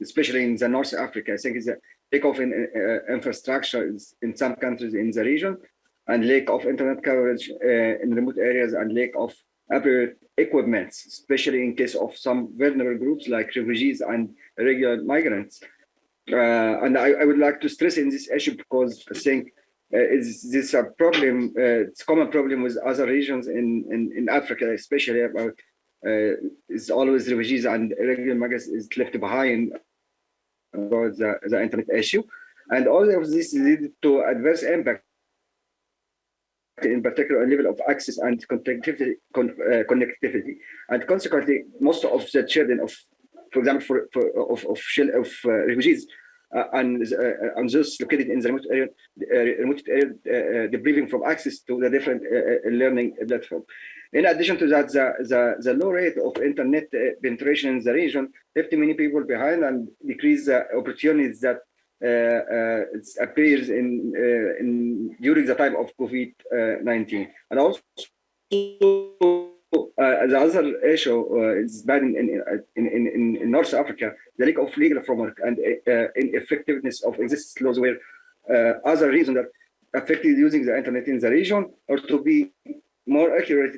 especially in the North Africa, I think it's a lack of in, uh, infrastructure in some countries in the region, and lack of internet coverage uh, in remote areas, and lack of appropriate equipment, especially in case of some vulnerable groups like refugees and irregular migrants. Uh, and I, I would like to stress in this issue because I think uh, is this a problem? Uh, it's a common problem with other regions in, in, in Africa, especially about uh, it's always refugees and irregular migrants is left behind about the, the internet issue. And all of this lead to adverse impact in particular a level of access and connectivity, con, uh, connectivity. And consequently, most of the children of, for example, for, for of, of, of uh, refugees uh, and, uh, and those located in the remote area, uh, remote area depriving from access to the different learning platform. In addition to that, the, the, the low rate of internet penetration in the region left many people behind and decreased the opportunities that uh, uh, appears in, uh, in during the time of COVID-19. and also the other issue is bad in, in, in, in, North Africa, the lack of legal framework and ineffectiveness of existing laws were other reasons that affected using the internet in the region, or to be more accurate,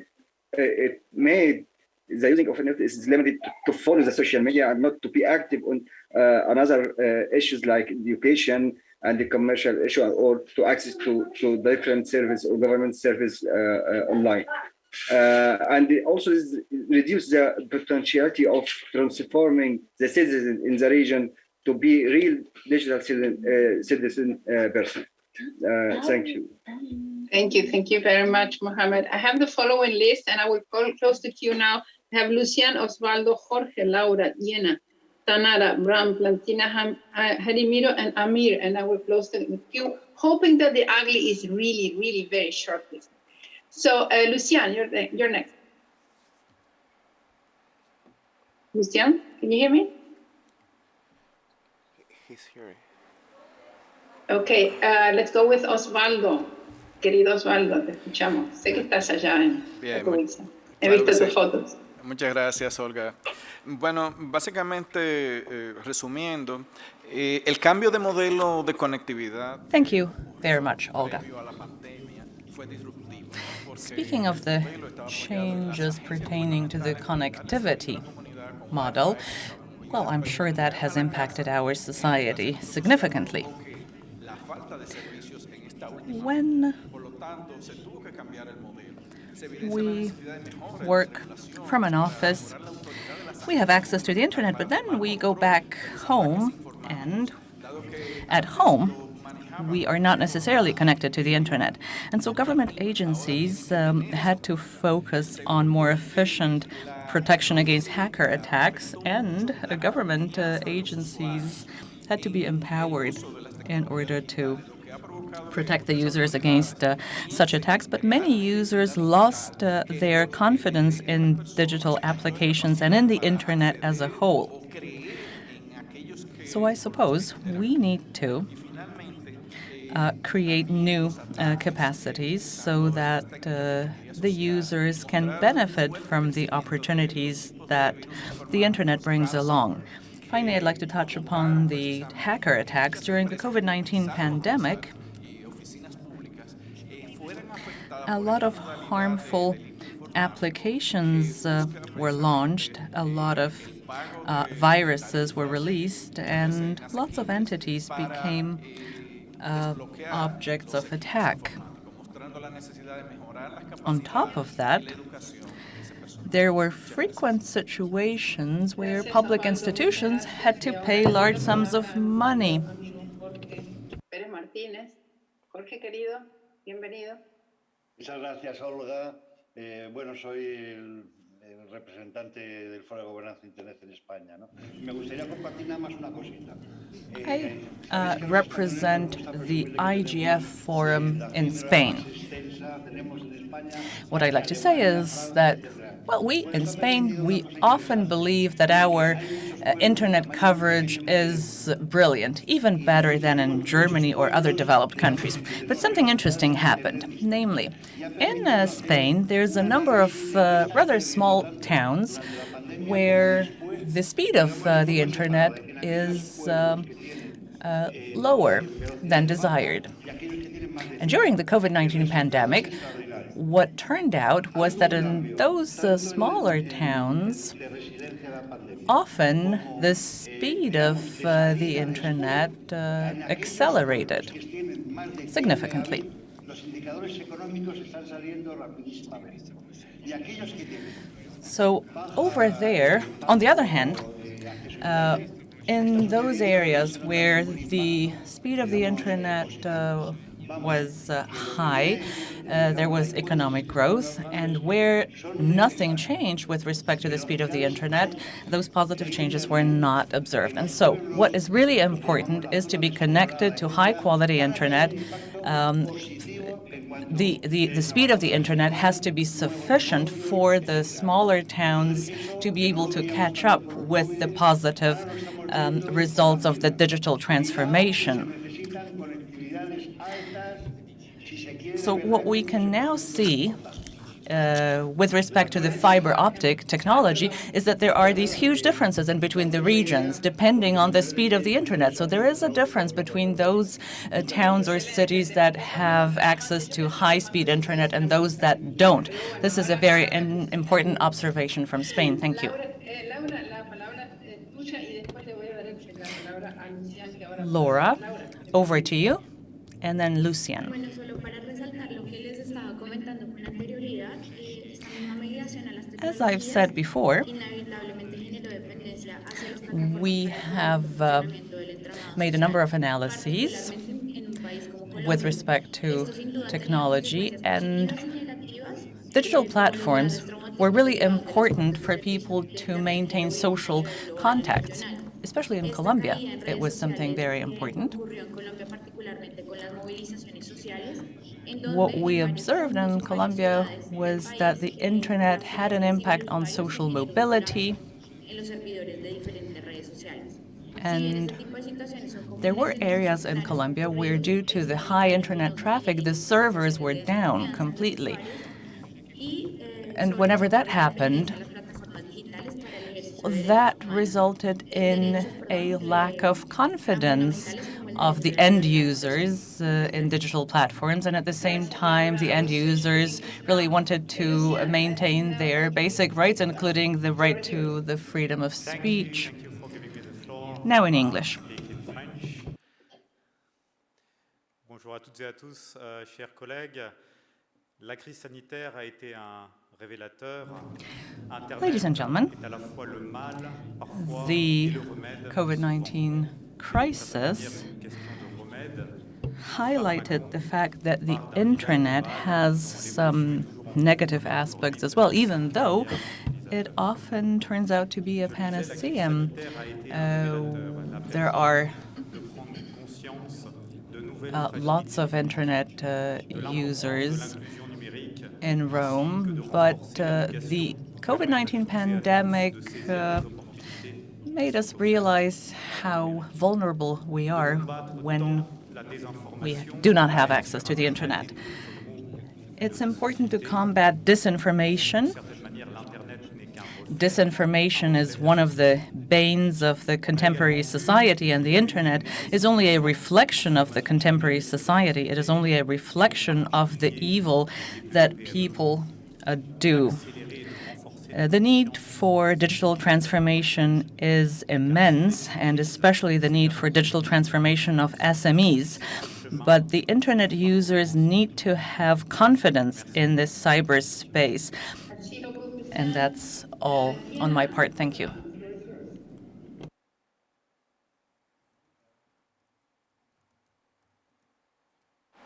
it made the using of internet is limited to, to follow the social media and not to be active on uh, another uh, issues like education and the commercial issue or to access to, to different service or government service uh, online. Uh, and it also reduce the potentiality of transforming the citizen in the region to be real digital citizen, uh, citizen uh, person. thank you. Thank you. Thank you very much, Mohammed. I have the following list and I will call, close the queue now. I have Lucian, Osvaldo, Jorge, Laura, Yena, Tanara, Bram, Plantina, Harimiro, and Amir. And I will close the queue, hoping that the ugly is really, really very short list. So, uh, Lucian, you're, the, you're next. Lucian, can you hear me? He's here. Okay, uh, let's go with Osvaldo. Querido Osvaldo, te escuchamos. Sé que estás allá en Bien. He visto tus fotos. Muchas gracias, Olga. Bueno, básicamente, eh, resumiendo, eh, el cambio de modelo de conectividad. Thank you very much, Olga. Speaking of the changes pertaining to the connectivity model, well, I'm sure that has impacted our society significantly. When we work from an office. We have access to the internet, but then we go back home, and at home, we are not necessarily connected to the internet. And so government agencies um, had to focus on more efficient protection against hacker attacks, and uh, government uh, agencies had to be empowered in order to protect the users against uh, such attacks, but many users lost uh, their confidence in digital applications and in the internet as a whole. So I suppose we need to uh, create new uh, capacities so that uh, the users can benefit from the opportunities that the internet brings along. Finally, I'd like to touch upon the hacker attacks during the COVID-19 pandemic. a lot of harmful applications uh, were launched, a lot of uh, viruses were released, and lots of entities became uh, objects of attack. On top of that, there were frequent situations where public institutions had to pay large sums of money. Pérez Martínez, Jorge querido, bienvenido. Muchas gracias, Olga. Eh, bueno, soy el el representante del Foro de Gobernanza Internet en España. ¿no? Me gustaría compartir nada más una cosita. I uh, represent the IGF Forum in Spain. What I'd like to say is that, well, we in Spain, we often believe that our uh, internet coverage is brilliant, even better than in Germany or other developed countries. But something interesting happened. Namely, in uh, Spain, there's a number of uh, rather small towns where the speed of uh, the internet is um, uh, lower than desired. And during the COVID-19 pandemic, what turned out was that in those uh, smaller towns, often the speed of uh, the internet uh, accelerated significantly. So over there, on the other hand, uh, in those areas where the speed of the internet uh, was uh, high, uh, there was economic growth, and where nothing changed with respect to the speed of the internet, those positive changes were not observed. And so what is really important is to be connected to high-quality internet. Um, the, the, the speed of the internet has to be sufficient for the smaller towns to be able to catch up with the positive um, results of the digital transformation. So what we can now see uh, with respect to the fiber optic technology is that there are these huge differences in between the regions depending on the speed of the internet. So there is a difference between those uh, towns or cities that have access to high-speed internet and those that don't. This is a very important observation from Spain. Thank you. Laura, over to you, and then Lucian. As I've said before, we have uh, made a number of analyses with respect to technology, and digital platforms were really important for people to maintain social contacts, especially in Colombia. It was something very important. What we observed in Colombia was that the internet had an impact on social mobility, and there were areas in Colombia where, due to the high internet traffic, the servers were down completely. And whenever that happened, that resulted in a lack of confidence of the end users uh, in digital platforms, and at the same time, the end users really wanted to maintain their basic rights, including the right to the freedom of speech. Now in English. Bonjour à toutes et à tous, euh, chers collègues. La crise sanitaire a été un Ladies and gentlemen, the COVID-19 crisis highlighted the fact that the internet has some negative aspects as well, even though it often turns out to be a panacea. Uh, there are uh, lots of internet uh, users in Rome, but uh, the COVID-19 pandemic uh, made us realize how vulnerable we are when we do not have access to the internet. It's important to combat disinformation. Disinformation is one of the banes of the contemporary society, and the internet is only a reflection of the contemporary society. It is only a reflection of the evil that people uh, do. Uh, the need for digital transformation is immense, and especially the need for digital transformation of SMEs. But the internet users need to have confidence in this cyberspace. And that's all on my part. Thank you.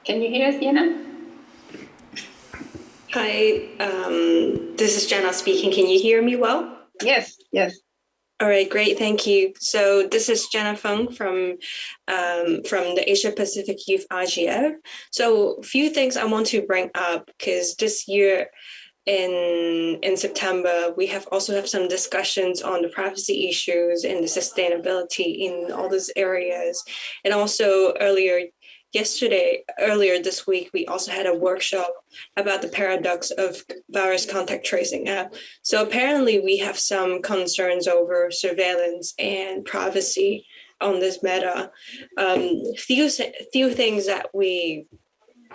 Can you hear us? Hi, um, this is Jenna speaking. Can you hear me well? Yes, yes. All right, great, thank you. So this is Jenna Fung from um, from the Asia Pacific Youth IGF. So a few things I want to bring up because this year in in September, we have also have some discussions on the privacy issues and the sustainability in all those areas. And also earlier yesterday, earlier this week, we also had a workshop about the paradox of virus contact tracing app. So apparently we have some concerns over surveillance and privacy on this meta. Um, few, few things that we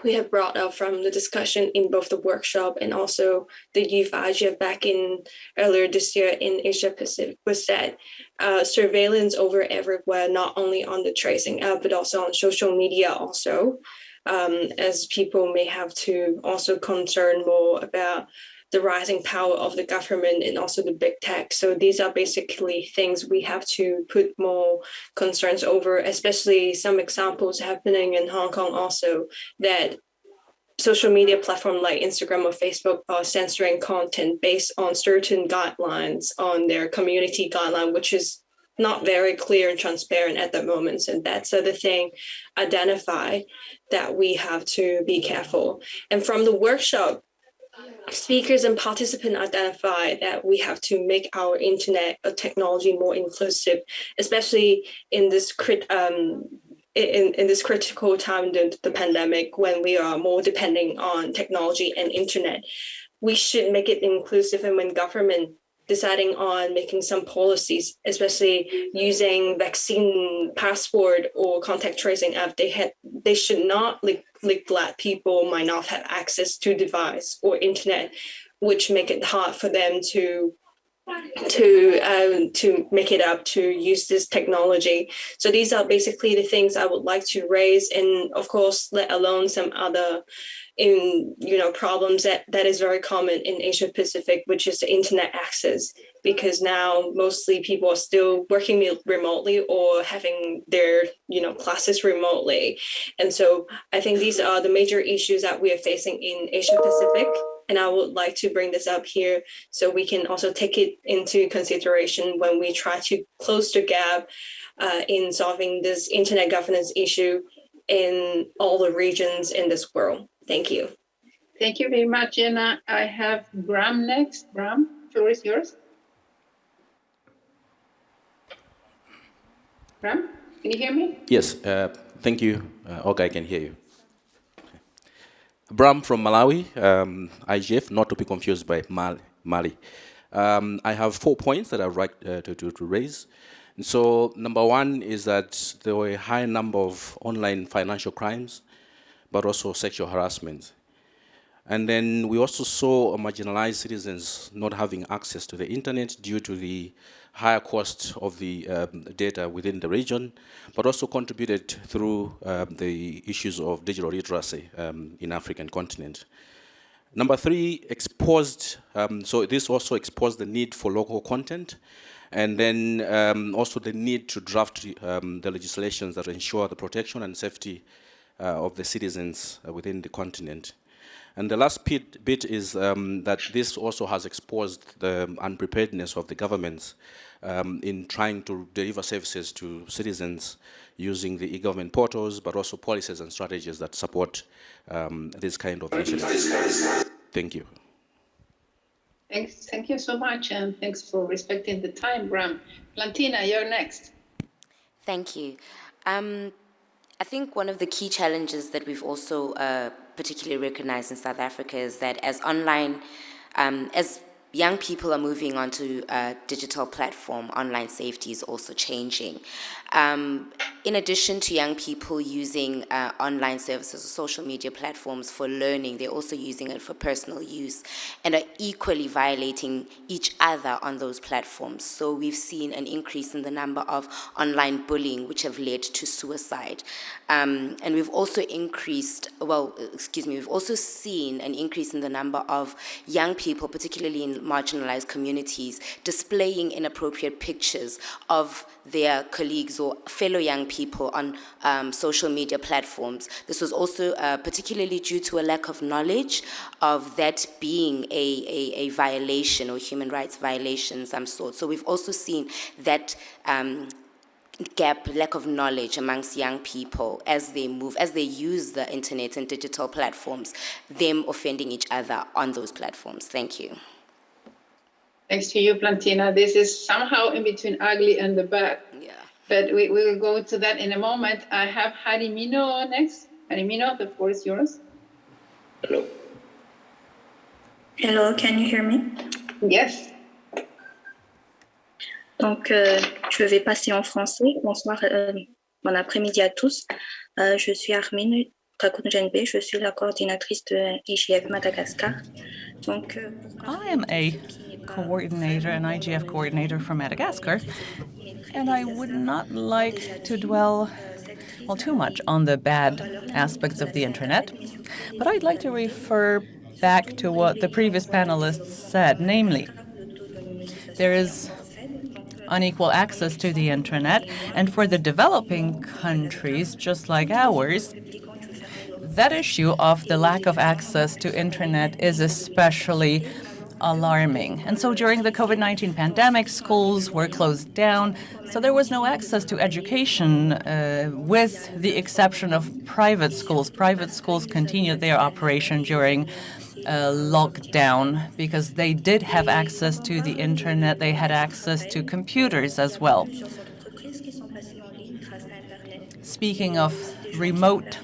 we have brought up from the discussion in both the workshop and also the youth Asia back in earlier this year in Asia Pacific was that uh, surveillance over everywhere, not only on the tracing app, but also on social media also, um, as people may have to also concern more about the rising power of the government and also the big tech. So these are basically things we have to put more concerns over, especially some examples happening in Hong Kong also that social media platform like Instagram or Facebook are censoring content based on certain guidelines on their community guideline, which is not very clear and transparent at the moment. And that's the thing identify that we have to be careful. And from the workshop, speakers and participants identify that we have to make our internet or technology more inclusive, especially in this crit um, in, in this critical time, during the pandemic, when we are more depending on technology and internet, we should make it inclusive. And when government deciding on making some policies, especially using vaccine passport or contact tracing app, they had they should not like neglect people might not have access to device or internet, which make it hard for them to to um, to make it up to use this technology. So these are basically the things I would like to raise, and of course, let alone some other in you know problems that that is very common in Asia Pacific, which is the internet access. Because now mostly people are still working remotely or having their you know classes remotely, and so I think these are the major issues that we are facing in Asia Pacific and I would like to bring this up here so we can also take it into consideration when we try to close the gap uh, in solving this internet governance issue in all the regions in this world. Thank you. Thank you very much, Jenna. I have Bram next. Bram, floor is yours. Bram, can you hear me? Yes, uh, thank you. Uh, okay, I can hear you. Bram from Malawi, um, IGF, not to be confused by Mali. Mali. Um, I have four points that I'd like uh, to, to, to, raise. And so number one is that there were a high number of online financial crimes, but also sexual harassment. And then we also saw marginalized citizens not having access to the internet due to the higher cost of the um, data within the region, but also contributed through um, the issues of digital literacy um, in African continent. Number three, exposed, um, so this also exposed the need for local content, and then um, also the need to draft um, the legislations that ensure the protection and safety of the citizens uh, within the continent. And the last bit, bit is um, that this also has exposed the unpreparedness of the governments um, in trying to deliver services to citizens using the e-government portals, but also policies and strategies that support um, this kind of initiatives. Thank you. Thanks. Thank you so much, and thanks for respecting the time, Bram. Plantina, you're next. Thank you. I think one of the key challenges that we've also uh, particularly recognized in South Africa is that as online, um, as young people are moving onto a digital platform, online safety is also changing. Um, in addition to young people using uh, online services or social media platforms for learning, they're also using it for personal use and are equally violating each other on those platforms. So we've seen an increase in the number of online bullying, which have led to suicide. Um, and we've also increased, well, excuse me, we've also seen an increase in the number of young people, particularly in marginalized communities, displaying inappropriate pictures of their colleagues or fellow young people on um, social media platforms. This was also uh, particularly due to a lack of knowledge of that being a, a, a violation or human rights violation some sort. So we've also seen that um, gap, lack of knowledge amongst young people as they move, as they use the internet and digital platforms, them offending each other on those platforms. Thank you. Thanks to you, Plantina. This is somehow in between ugly and the bad. Yeah. But we, we will go to that in a moment. I have Harimino next. Harimino, the floor is yours. Hello. Hello, can you hear me? Yes. Donc, euh, je vais passer en français. Bonsoir, euh, bon après-midi à tous. Euh, je suis Armine Kakunjenbe, je suis la coordinatrice de IGF Madagascar. Donc, euh, I am a coordinator, an IGF coordinator from Madagascar, and I would not like to dwell well too much on the bad aspects of the internet, but I'd like to refer back to what the previous panelists said, namely, there is unequal access to the internet, and for the developing countries, just like ours, that issue of the lack of access to internet is especially alarming. And so during the COVID-19 pandemic, schools were closed down, so there was no access to education uh, with the exception of private schools. Private schools continued their operation during uh, lockdown because they did have access to the internet, they had access to computers as well. Speaking of remote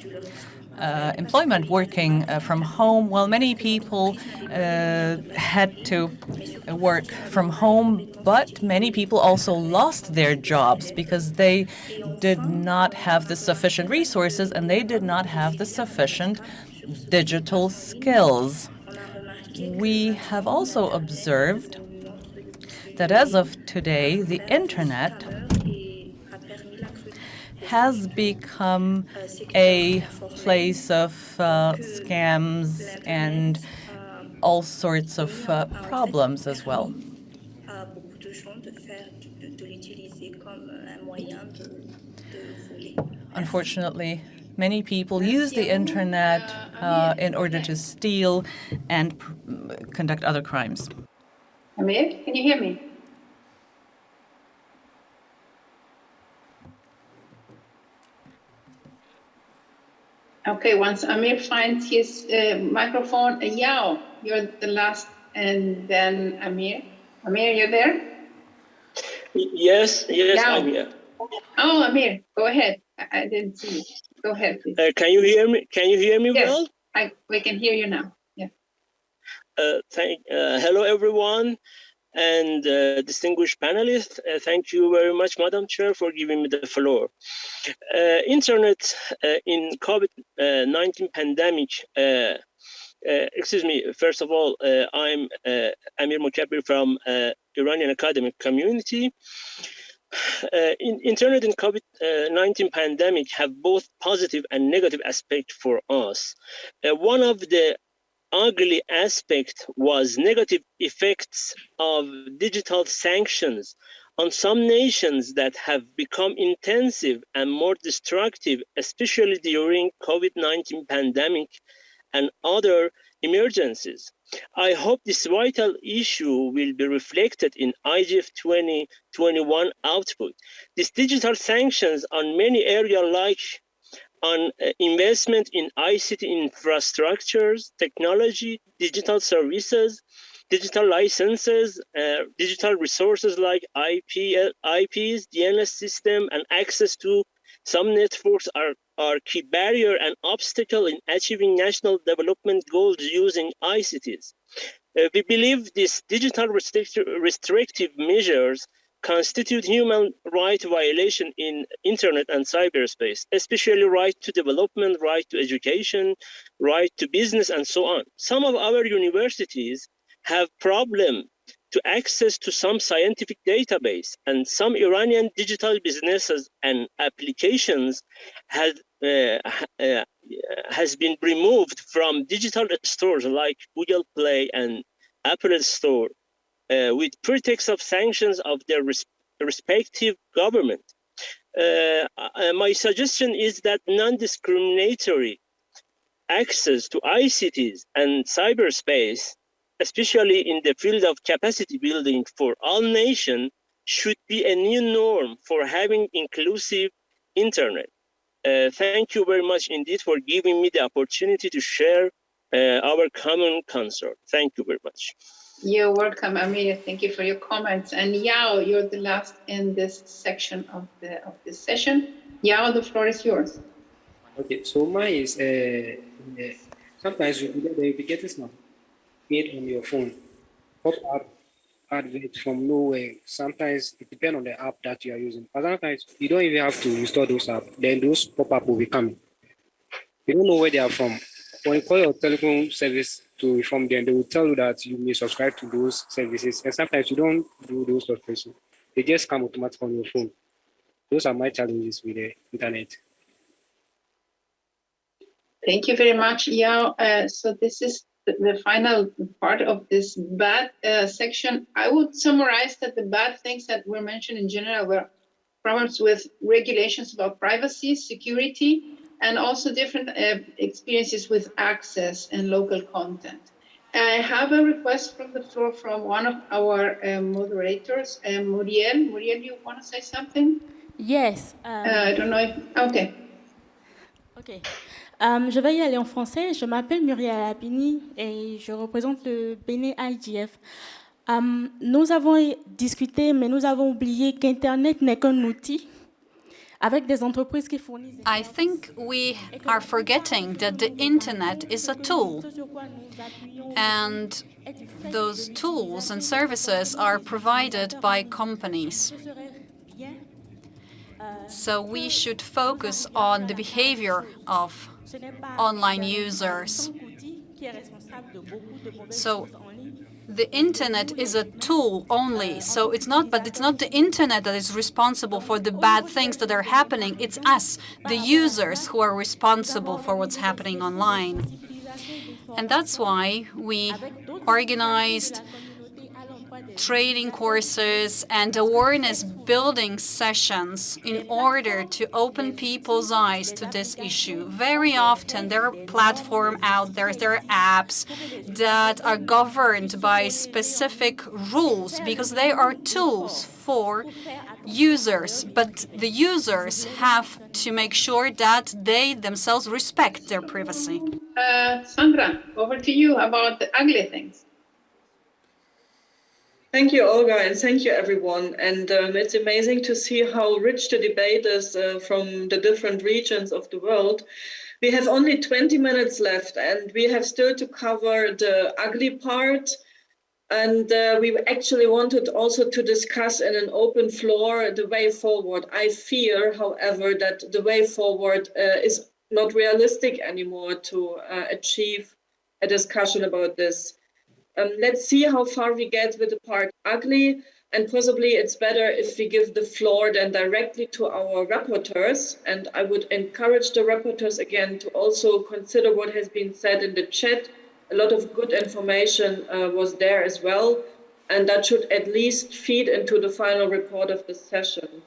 uh, employment working uh, from home, well, many people uh, had to work from home, but many people also lost their jobs because they did not have the sufficient resources and they did not have the sufficient digital skills. We have also observed that as of today, the internet has become a place of uh, scams and all sorts of uh, problems as well. Unfortunately, many people use the internet uh, in order to steal and conduct other crimes. Amir, can you hear me? Okay, once Amir finds his uh, microphone, uh, Yao, you're the last, and then Amir. Amir, you're there? Yes, yes, Yao. I'm here. Oh, Amir, go ahead. I, I didn't see you. Go ahead, please. Uh, can you hear me? Can you hear me yes, well? I, we can hear you now. Yeah. Uh, thank, uh, hello, everyone, and uh, distinguished panelists. Uh, thank you very much, Madam Chair, for giving me the floor. Uh, internet uh, in COVID-19 pandemic. Uh, uh, excuse me. First of all, uh, I'm uh, Amir Mukabir from uh, Iranian academic community. In, internet and COVID-19 pandemic have both positive and negative aspect for us. One of the ugly aspect was negative effects of digital sanctions on some nations that have become intensive and more destructive, especially during COVID-19 pandemic and other emergencies. I hope this vital issue will be reflected in IGF 2021 output. These digital sanctions on many areas like on uh, investment in ICT infrastructures, technology, digital services, digital licenses, uh, digital resources like IP, IPs, DNS system, and access to some networks are, are key barrier and obstacle in achieving national development goals using ICTs. Uh, we believe these digital restrict restrictive measures constitute human right violation in internet and cyberspace, especially right to development, right to education, right to business, and so on. Some of our universities have problem to access to some scientific database and some Iranian digital businesses and applications had, uh, uh, has been removed from digital stores like Google Play and Apple Store uh, with pretext of sanctions of their res respective government. uh, uh, my suggestion is that non-discriminatory access to ICTs and cyberspace, especially in the field of capacity building for all nations, should be a new norm for having inclusive internet. Uh, thank you very much indeed for giving me the opportunity to share uh, our common concern. Thank you very much. You're welcome, Amelia. Thank you for your comments. And Yao, you're the last in this section of the of this session. Yao, the floor is yours. Okay, so mine is uh, uh, sometimes you get the indicators now made on your phone. Pop up adverts from nowhere. Sometimes it depends on the app that you are using. But sometimes you don't even have to install those apps. Then those pop up will be coming. You don't know where they are from. When you call your telecom service to inform them, they will tell you that you may subscribe to those services. And sometimes you don't do those subscriptions. They just come automatically on your phone. Those are my challenges with the internet. Thank you very much, Yao. Uh, so this is the, final part of this bad uh, section. I would summarize that the bad things that were mentioned in general were problems with regulations about privacy, security, and also different uh, experiences with access and local content. I have a request from the floor from one of our uh, moderators, uh, Muriel. Muriel, you want to say something? Yes. Uh, I don't know if, okay. Ok. Euh, je vais y aller en français. Je m'appelle Muriel Apini et je représente le Bénin IGF. Euh, nous avons discuté, mais nous avons oublié qu'Internet n'est qu'un outil I think we are forgetting that the internet is a tool, and those tools and services are provided by companies. So we should focus on the behavior of online users. So the internet is a tool only. So it's not, but it's not the internet that is responsible for the bad things that are happening. It's us, the users, who are responsible for what's happening online. And that's why we organized training courses and awareness building sessions in order to open people's eyes to this issue. Very often there are platforms out there, there are apps that are governed by specific rules because they are tools for users, but the users have to make sure that they themselves respect their privacy. Uh, Sandra, over to you about the ugly things. Thank you, Olga, and thank you, everyone. And um, it's amazing to see how rich the debate is uh, from the different regions of the world. We have only 20 minutes left, and we have still to cover the ugly part. And uh, we actually wanted also to discuss in an open floor the way forward. I fear, however, that the way forward uh, is not realistic anymore to uh, achieve a discussion about this. Um, let's see how far we get with the part ugly, and possibly it's better if we give the floor then directly to our rapporteurs. And I would encourage the rapporteurs again to also consider what has been said in the chat. A lot of good information uh, was there as well, and that should at least feed into the final report of the session.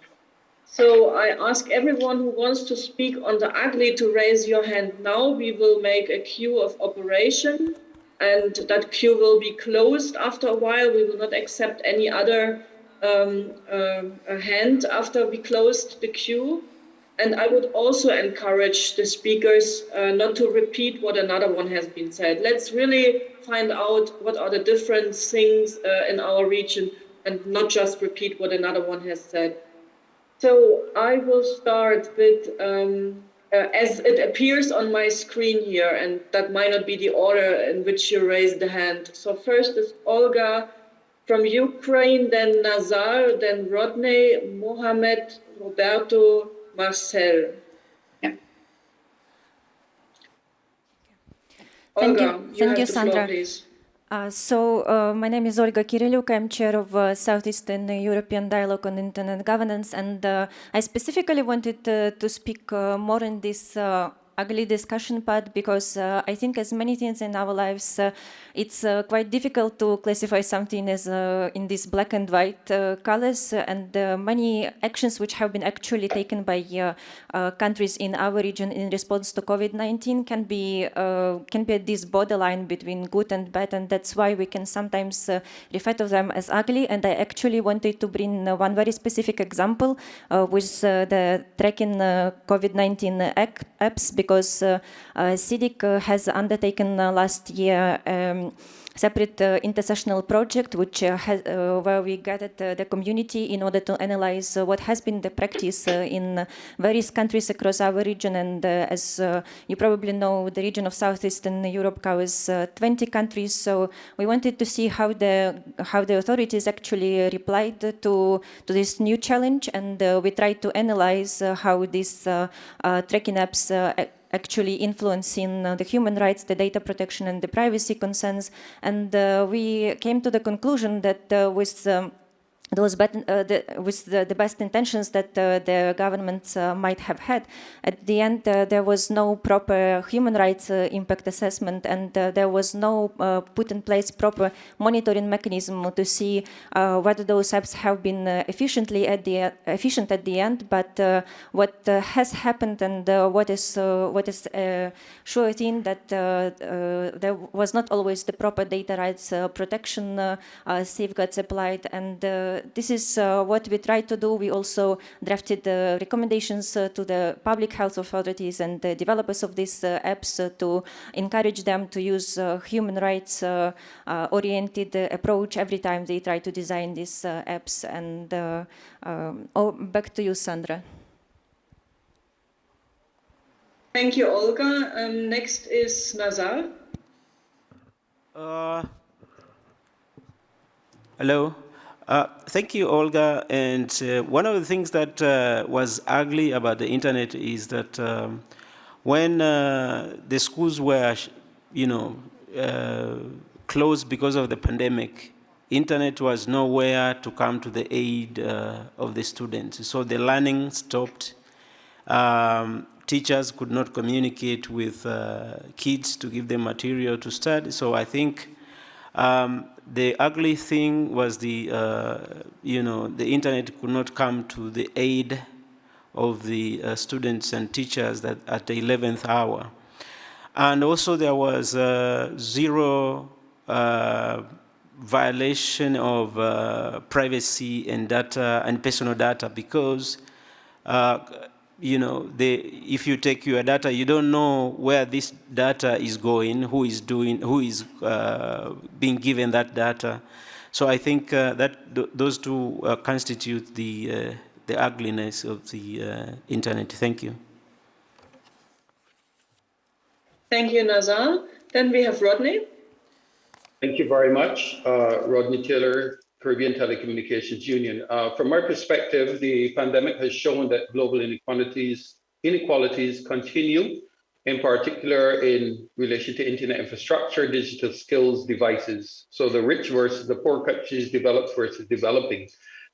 So I ask everyone who wants to speak on the ugly to raise your hand now. We will make a queue of operation and that queue will be closed after a while. We will not accept any other um, uh, hand after we closed the queue. And I would also encourage the speakers uh, not to repeat what another one has been said. Let's really find out what are the different things uh, in our region and not just repeat what another one has said. So I will start with um, uh, as it appears on my screen here, and that might not be the order in which you raised the hand. So first is Olga from Ukraine, then Nazar, then Rodney, Mohamed, Roberto, Marcel. Yeah. Thank Olga, you, thank you, floor, Sandra. please. Uh, so, uh, my name is Olga Kyryliuk. I'm chair of uh, Southeastern European Dialogue on Internet Governance, and uh, I specifically wanted uh, to speak more in this ugly discussion part because uh, I think as many things in our lives, uh, it's uh, quite difficult to classify something as uh, in these black and white uh, colors and many actions which have been actually taken by countries in our region in response to COVID-19 can be can be at this borderline between good and bad and that's why we can sometimes refer to them as ugly. And I actually wanted to bring one very specific example with the tracking COVID-19 apps because uh, SEEDIG uh, has undertaken uh, last year um, separate uh, intersessional project which uh, has, uh, where we gathered uh, the community in order to analyze uh, what has been the practice uh, in various countries across our region. And as you probably know the region of southeastern Europe covers 20 countries. So we wanted to see how the how the authorities actually replied to to this new challenge. And we tried to analyze how these tracking apps actually influencing uh, the human rights, the data protection and the privacy concerns. And uh, we came to the conclusion that uh, with um, those uh, the, with the, the, best intentions that uh, the governments uh, might have had. At the end, uh, there was no proper human rights uh, impact assessment and uh, there was no uh, put in place proper monitoring mechanism to see uh, whether those apps have been uh, efficiently at the efficient at the end. But what has happened and what is what is sure thing that there was not always the proper data rights protection safeguards applied and this is uh, what we tried to do. We also drafted the recommendations uh, to the public health authorities and the developers of these uh, apps to encourage them to use human rights oriented approach every time they try to design these apps. And um, oh, back to you, Sandra. Thank you, Olga. Um, next is Nazar. Uh, hello. Uh, thank you, Olga. And uh, one of the things that uh, was ugly about the internet is that um, when uh, the schools were, you know, uh, closed because of the pandemic, internet was nowhere to come to the aid of the students. So the learning stopped. Um, teachers could not communicate with kids to give them material to study. So I think um, the ugly thing was the, uh, you know, the internet could not come to the aid of the uh, students and teachers that at the 11th hour. And also there was uh, zero uh, violation of uh, privacy and data and personal data because uh, you know, the, if you take your data, you don't know where this data is going, who is doing, who is uh, being given that data. So I think uh, that th those two uh, constitute the uh, the ugliness of the uh, internet. Thank you. Thank you, Nazar. Then we have Rodney. Thank you very much, uh, Rodney Taylor, Caribbean Telecommunications Union. Uh, from my perspective, the pandemic has shown that global inequalities, inequalities continue, in particular in relation to internet infrastructure, digital skills, devices. So the rich versus the poor countries, developed versus developing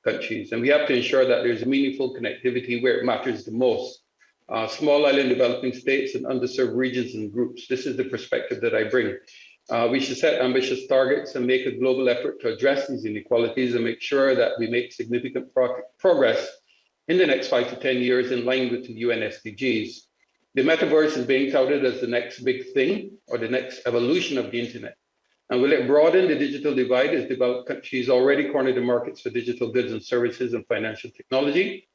countries. And we have to ensure that there's meaningful connectivity where it matters the most. Uh, small island developing states and underserved regions and groups. This is the perspective that I bring. Uh, we should set ambitious targets and make a global effort to address these inequalities and make sure that we make significant pro progress in the next five to 10 years in line with the UN SDGs. The metaverse is being touted as the next big thing or the next evolution of the internet. And will it broaden the digital divide as developed countries already corner the markets for digital goods and services and financial technology?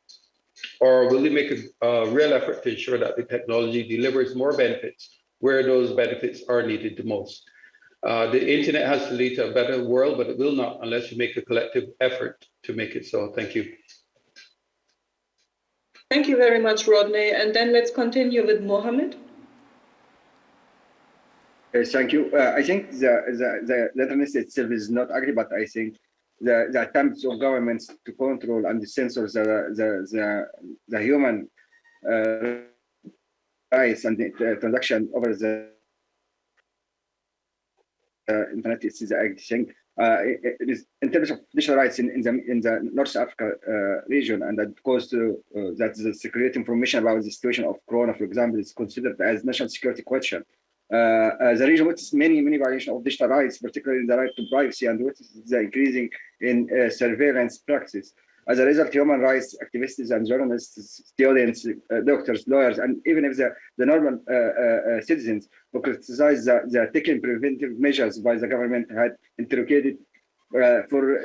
Or will it make a, a real effort to ensure that the technology delivers more benefits where those benefits are needed the most? Uh, the internet has to lead to a better world, but it will not unless we make a collective effort to make it so. Thank you. Thank you very much, Rodney. And then let's continue with Mohammed. Yes, thank you. Uh, I think the, the, the letterness itself is not ugly, but I think the, the attempts of governments to control and censor the, the, the, the human uh, rights and the transaction over the uh, internet is the thing. uh, it, it is in terms of digital rights in, in the in the North Africa uh, region, and that goes to uh, that the secret information about the situation of Corona, for example, is considered as national security question. Uh, uh, the region witnesses many many violations of digital rights, particularly the right to privacy, and witnesses the increasing in uh, surveillance practices. As a result, human rights activists and journalists, students, uh, doctors, lawyers, and even if the, the normal uh, uh, citizens who criticize the, the taking preventive measures by the government had interrogated for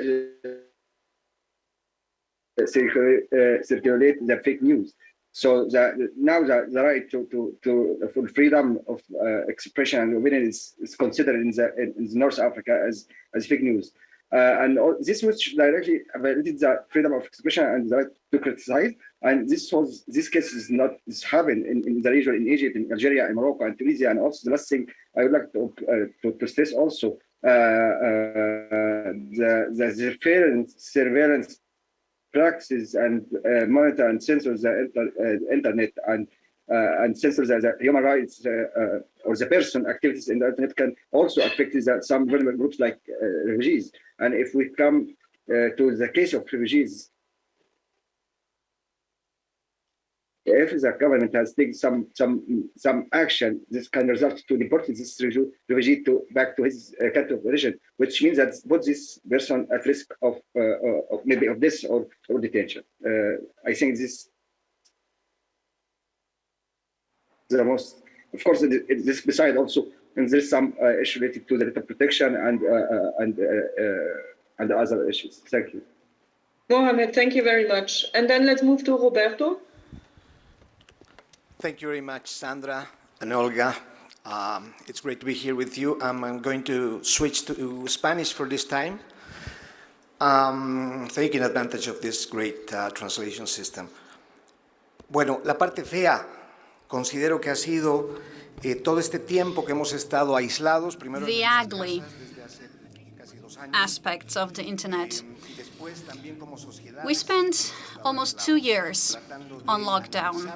circulate the fake news. So the, now the, the right to, to, to for freedom of uh, expression and opinion is, is considered in the in, in North Africa as as fake news. Uh, and all, this which directly violated the freedom of expression and the right to criticize. And this was this case is not this happened in, in the region in Egypt, in Algeria, in Morocco, and Tunisia. And also the last thing I would like to uh, to, to, stress also uh, uh the the surveillance surveillance practices and uh, monitor and censor the inter, uh, internet and and censor the, the human rights uh, uh, or the person activities in the internet can also affect the, some vulnerable groups like refugees. And if we come to the case of refugees, if the government has taken some some some action, this can result to deporting this refugee to back to his uh, country of origin, which means that put this person at risk of, uh, of maybe of this or, or detention. Uh, I think this the most, of course, it, it, this beside also, and there's some uh, issue related to the data protection and uh, uh and uh, uh, and other issues. Thank you. Mohamed, thank you very much. And then let's move to Roberto. Thank you very much, Sandra and Olga. Um, it's great to be here with you. Um, I'm going to switch to Spanish for this time, um, taking advantage of this great uh, translation system. Bueno, la parte fea Considero que ha sido eh, todo este tiempo que hemos estado aislados. Primero the ugly aspects of the internet. We spent almost two years on lockdown.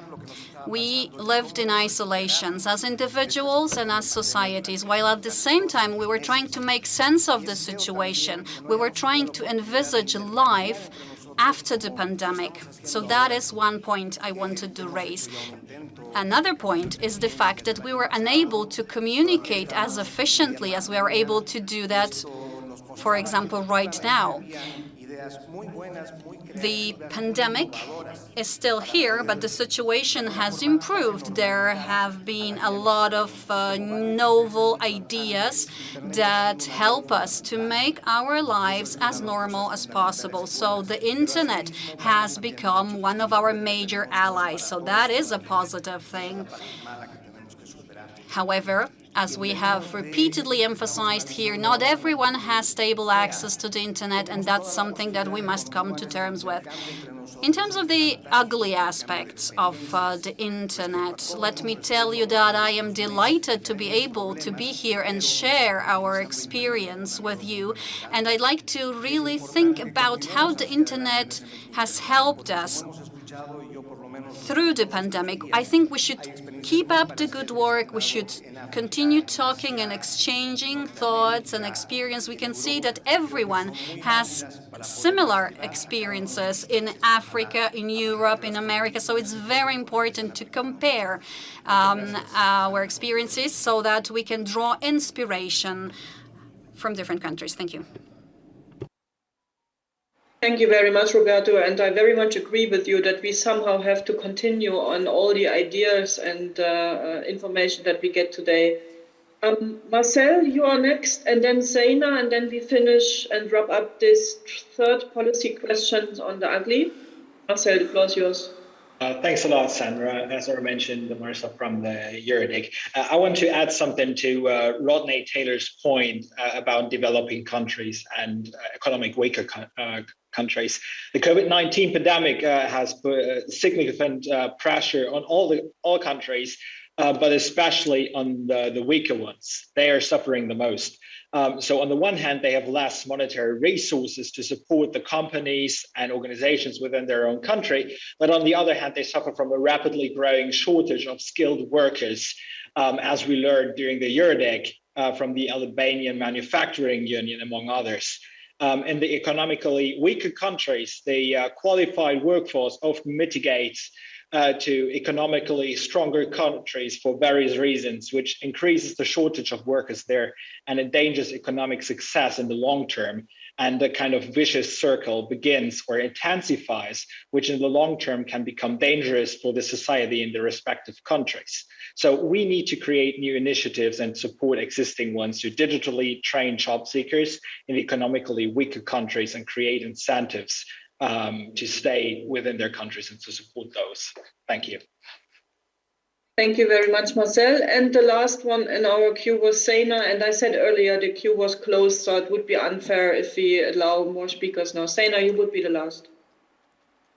We lived in isolations as individuals and as societies, while at the same time we were trying to make sense of the situation. We were trying to envisage life after the pandemic. So that is one point I wanted to raise. Another point is the fact that we were unable to communicate as efficiently as we are able to do that, for example, right now. The pandemic is still here, but the situation has improved. There have been a lot of uh, novel ideas that help us to make our lives as normal as possible. So the internet has become one of our major allies. So that is a positive thing. However, as we have repeatedly emphasized here, not everyone has stable access to the internet, and that's something that we must come to terms with. In terms of the ugly aspects of uh, the internet, let me tell you that I am delighted to be able to be here and share our experience with you. And I'd like to really think about how the internet has helped us through the pandemic. I think we should keep up the good work. We should continue talking and exchanging thoughts and experience. We can see that everyone has similar experiences in Africa, in Europe, in America. So it's very important to compare um, our experiences so that we can draw inspiration from different countries. Thank you. Thank you very much, Roberto. And I very much agree with you that we somehow have to continue on all the ideas and uh, uh, information that we get today. Um, Marcel, you are next, and then Zaina, and then we finish and wrap up this third policy question on the ugly. Marcel, the floor is yours. Uh, thanks a lot, Sandra. As I mentioned, Marcel from the EuroDIG. Uh, I want to add something to uh, Rodney Taylor's point uh, about developing countries and uh, economic weaker countries. The COVID-19 pandemic has put significant pressure on all the all countries, but especially on the, the weaker ones. They are suffering the most. Um, so on the one hand, they have less monetary resources to support the companies and organizations within their own country. But on the other hand, they suffer from a rapidly growing shortage of skilled workers. Um, as we learned during the EuroDIG, uh, from the Albanian Manufacturing Union, among others. Um, in the economically weaker countries, the uh, qualified workforce often mitigates uh, to economically stronger countries for various reasons, which increases the shortage of workers there and endangers economic success in the long term and the kind of vicious circle begins or intensifies, which in the long term can become dangerous for the society in the respective countries. So we need to create new initiatives and support existing ones to digitally train job seekers in economically weaker countries and create incentives um, to stay within their countries and to support those. Thank you. Thank you very much, Marcel. And the last one in our queue was Sena. And I said earlier the queue was closed, so it would be unfair if we allow more speakers now. Sena, you would be the last.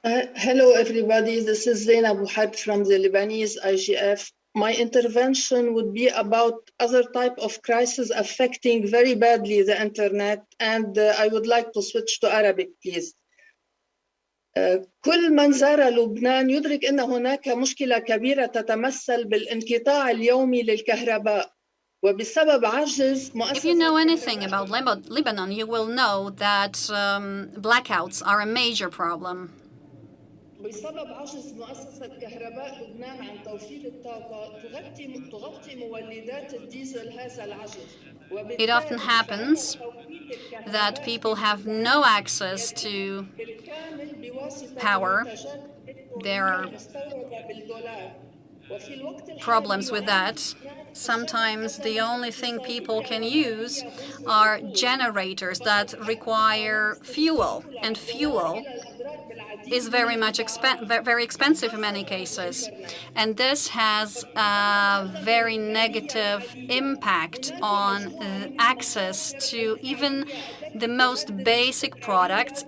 Uh, hello, everybody. This is Zaina Bouhab from the Lebanese IGF. My intervention would be about other type of crisis affecting very badly the internet. And uh, I would like to switch to Arabic, please. كل من زار لبنان يدرك ان هناك مشكله كبيره تتمثل بالانقطاع اليومي للكهرباء وبسبب عجز If you know anything about Lebanon, you will know that um, blackouts are a major problem. بسبب عجز مؤسسة كهرباء لبنان عن توفير الطاقة تغطي تغطي مولدات الديزل هذا العجز It often happens that people have no access to power. There are problems with that. Sometimes the only thing people can use are generators that require fuel, and fuel is very much expen very expensive in many cases. And this has a very negative impact on access to even the most basic products.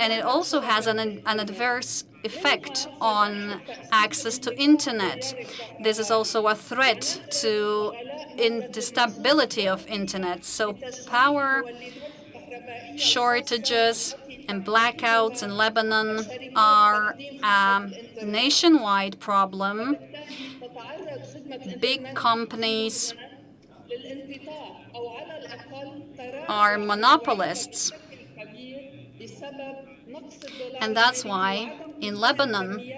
And it also has an, an adverse effect on access to internet. This is also a threat to in the stability of internet. So power shortages and blackouts in Lebanon are a nationwide problem. Big companies are monopolists. And that's why in Lebanon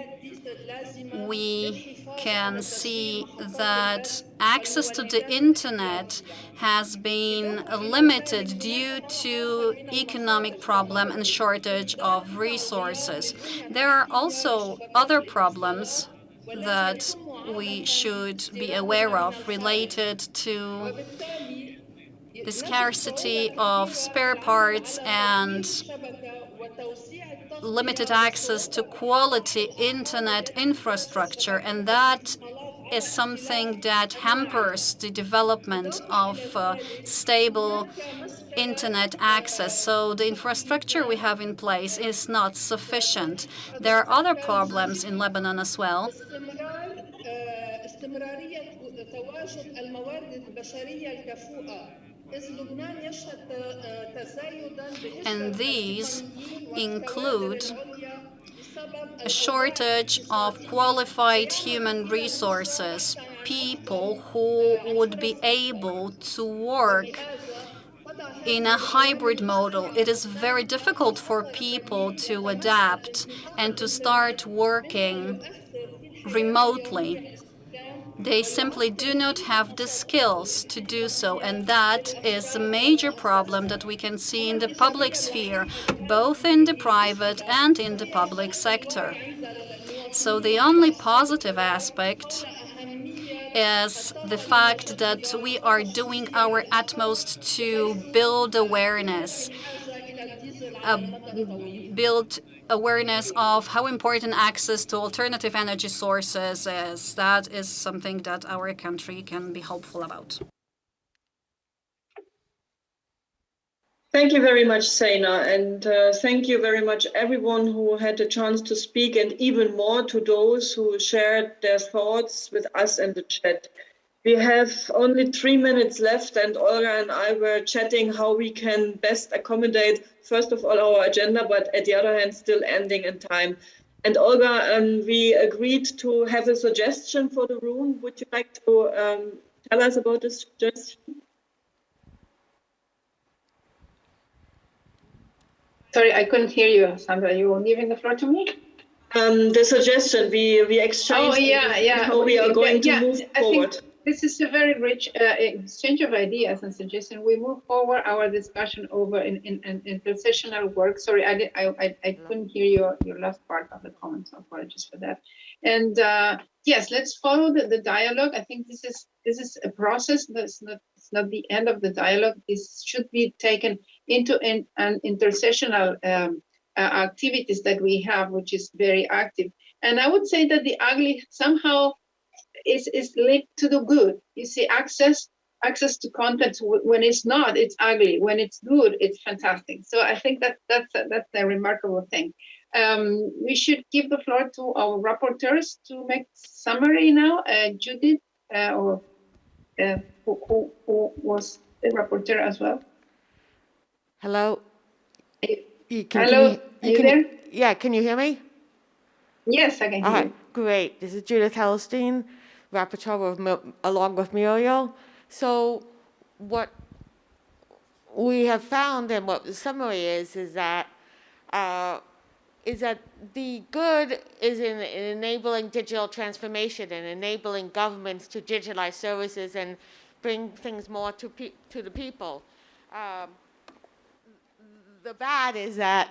we can see that access to the internet has been limited due to economic problem and shortage of resources. There are also other problems that we should be aware of related to the scarcity of spare parts and limited access to quality internet infrastructure, and that is something that hampers the development of uh, stable internet access. So the infrastructure we have in place is not sufficient. There are other problems in Lebanon as well. And these include a shortage of qualified human resources, people who would be able to work in a hybrid model. It is very difficult for people to adapt and to start working remotely. They simply do not have the skills to do so, and that is a major problem that we can see in the public sphere, both in the private and in the public sector. So the only positive aspect is the fact that we are doing our utmost to build awareness, uh, build awareness of how important access to alternative energy sources is. That is something that our country can be hopeful about. Thank you very much, Sena, and uh, thank you very much everyone who had the chance to speak and even more to those who shared their thoughts with us in the chat. We have only three minutes left and Olga and I were chatting how we can best accommodate, first of all, our agenda, but at the other hand, still ending in time. And Olga, um, we agreed to have a suggestion for the room. Would you like to um, tell us about this suggestion? Sorry, I couldn't hear you, Sandra. You were leaving the floor to me? Um, the suggestion we we exchanged. Oh yeah, yeah. How we are going yeah, to yeah. move I forward. Think, this is a very rich uh, exchange of ideas and suggestions. We move forward our discussion over in, in, in intersessional work. Sorry, I, did, I, I, I couldn't hear your, your last part of the comment, so apologies for that. And uh, yes, let's follow the, the dialogue. I think this is this is a process. That's not it's not the end of the dialogue. This should be taken into in, an intersessional um, uh, activities that we have, which is very active. And I would say that the ugly somehow is is linked to the good. You see, access access to content when it's not, it's ugly. When it's good, it's fantastic. So I think that that's a, that's a remarkable thing. Um, we should give the floor to our rapporteurs to make summary now. Uh, Judith, uh, or uh, who, who, who was the rapporteur as well. Hello. You- can- Hello, can are you can there? Yeah, can you hear me? Yes, I can hear All you. right, great. This is Judith Hellerstein, rapporteur Mil- along with Muriel. So what we have found and what the summary is, is that uh, is that the good is in, in enabling digital transformation and enabling governments to digitalize services and bring things more to to the people. Um, the bad is that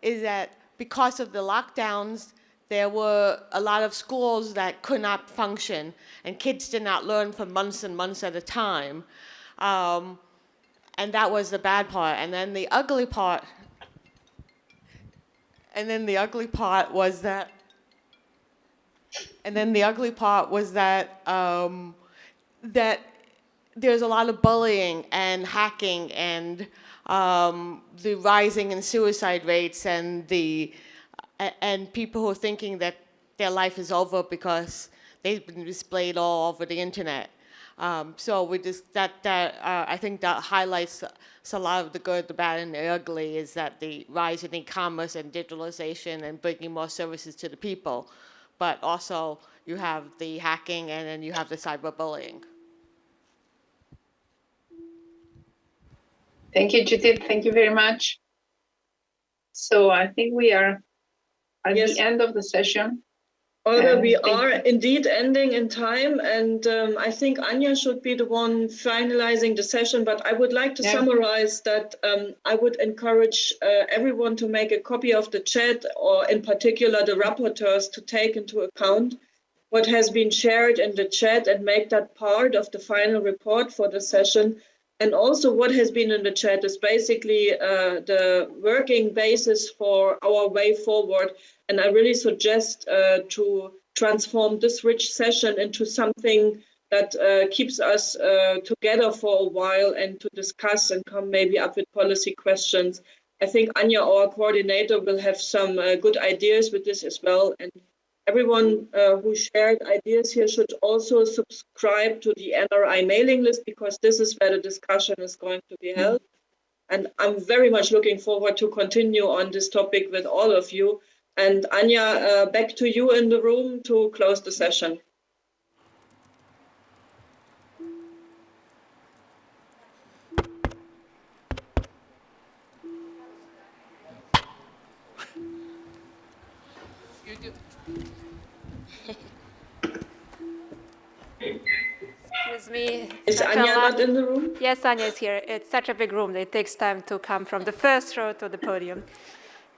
is that because of the lockdowns, there were a lot of schools that could not function, and kids did not learn for months and months at a time. Um, and that was the bad part. And then the ugly part, and then the ugly part was that, and then the ugly part was that um, that there's a lot of bullying and hacking and um, the rising in suicide rates and the and people who are thinking that their life is over because they've been displayed all over the internet. Um, so we just that that uh, I think that highlights a lot of the good, the bad, and the ugly is that the rise in e-commerce and digitalization and bringing more services to the people, but also you have the hacking and then you have the cyberbullying. Thank you, Judith. Thank you very much. So I think we are at Yes. the end of the session. Olga, Um, we are indeed ending in time, and um, I think Anya should be the one finalizing the session. But I would like to Yeah. summarize that um, I would encourage uh, everyone to make a copy of the chat, or in particular the rapporteurs, to take into account what has been shared in the chat and make that part of the final report for the session. And also, what has been in the chat is basically uh, the working basis for our way forward. And I really suggest uh, to transform this rich session into something that uh, keeps us uh, together for a while and to discuss and come maybe up with policy questions. I think Anya, our coordinator, will have some uh, good ideas with this as well. And everyone uh, who shared ideas here should also subscribe to the NRI mailing list because this is where the discussion is going to be held. And I'm very much looking forward to continue on this topic with all of you. And Anya, uh, back to you in the room to close the session. Me. Is Anya not in the room? Yes, Anya is here. It's such a big room that it takes time to come from the first row to the podium.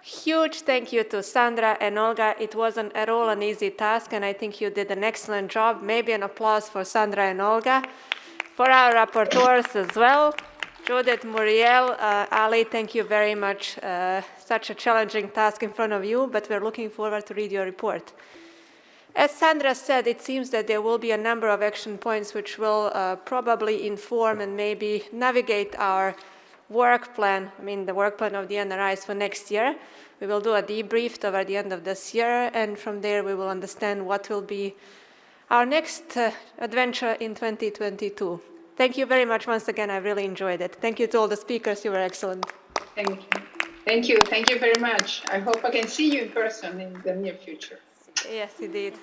Huge thank you to Sandra and Olga. It wasn't at all an easy task, and I think you did an excellent job. Maybe an applause for Sandra and Olga. For our rapporteurs as well, Judith, Muriel, uh, Ali, thank you very much. Uh, such a challenging task in front of you, but we're looking forward to read your report. As Sandra said, it seems that there will be a number of action points which will uh, probably inform and maybe navigate our work plan, I mean the work plan of the NRIs for next year. We will do a debrief toward the end of this year, and from there we will understand what will be our next uh, adventure in 2022. Thank you very much once again. I really enjoyed it. Thank you to all the speakers. You were excellent. Thank you. Thank you. Thank you very much. I hope I can see you in person in the near future. Yes, indeed.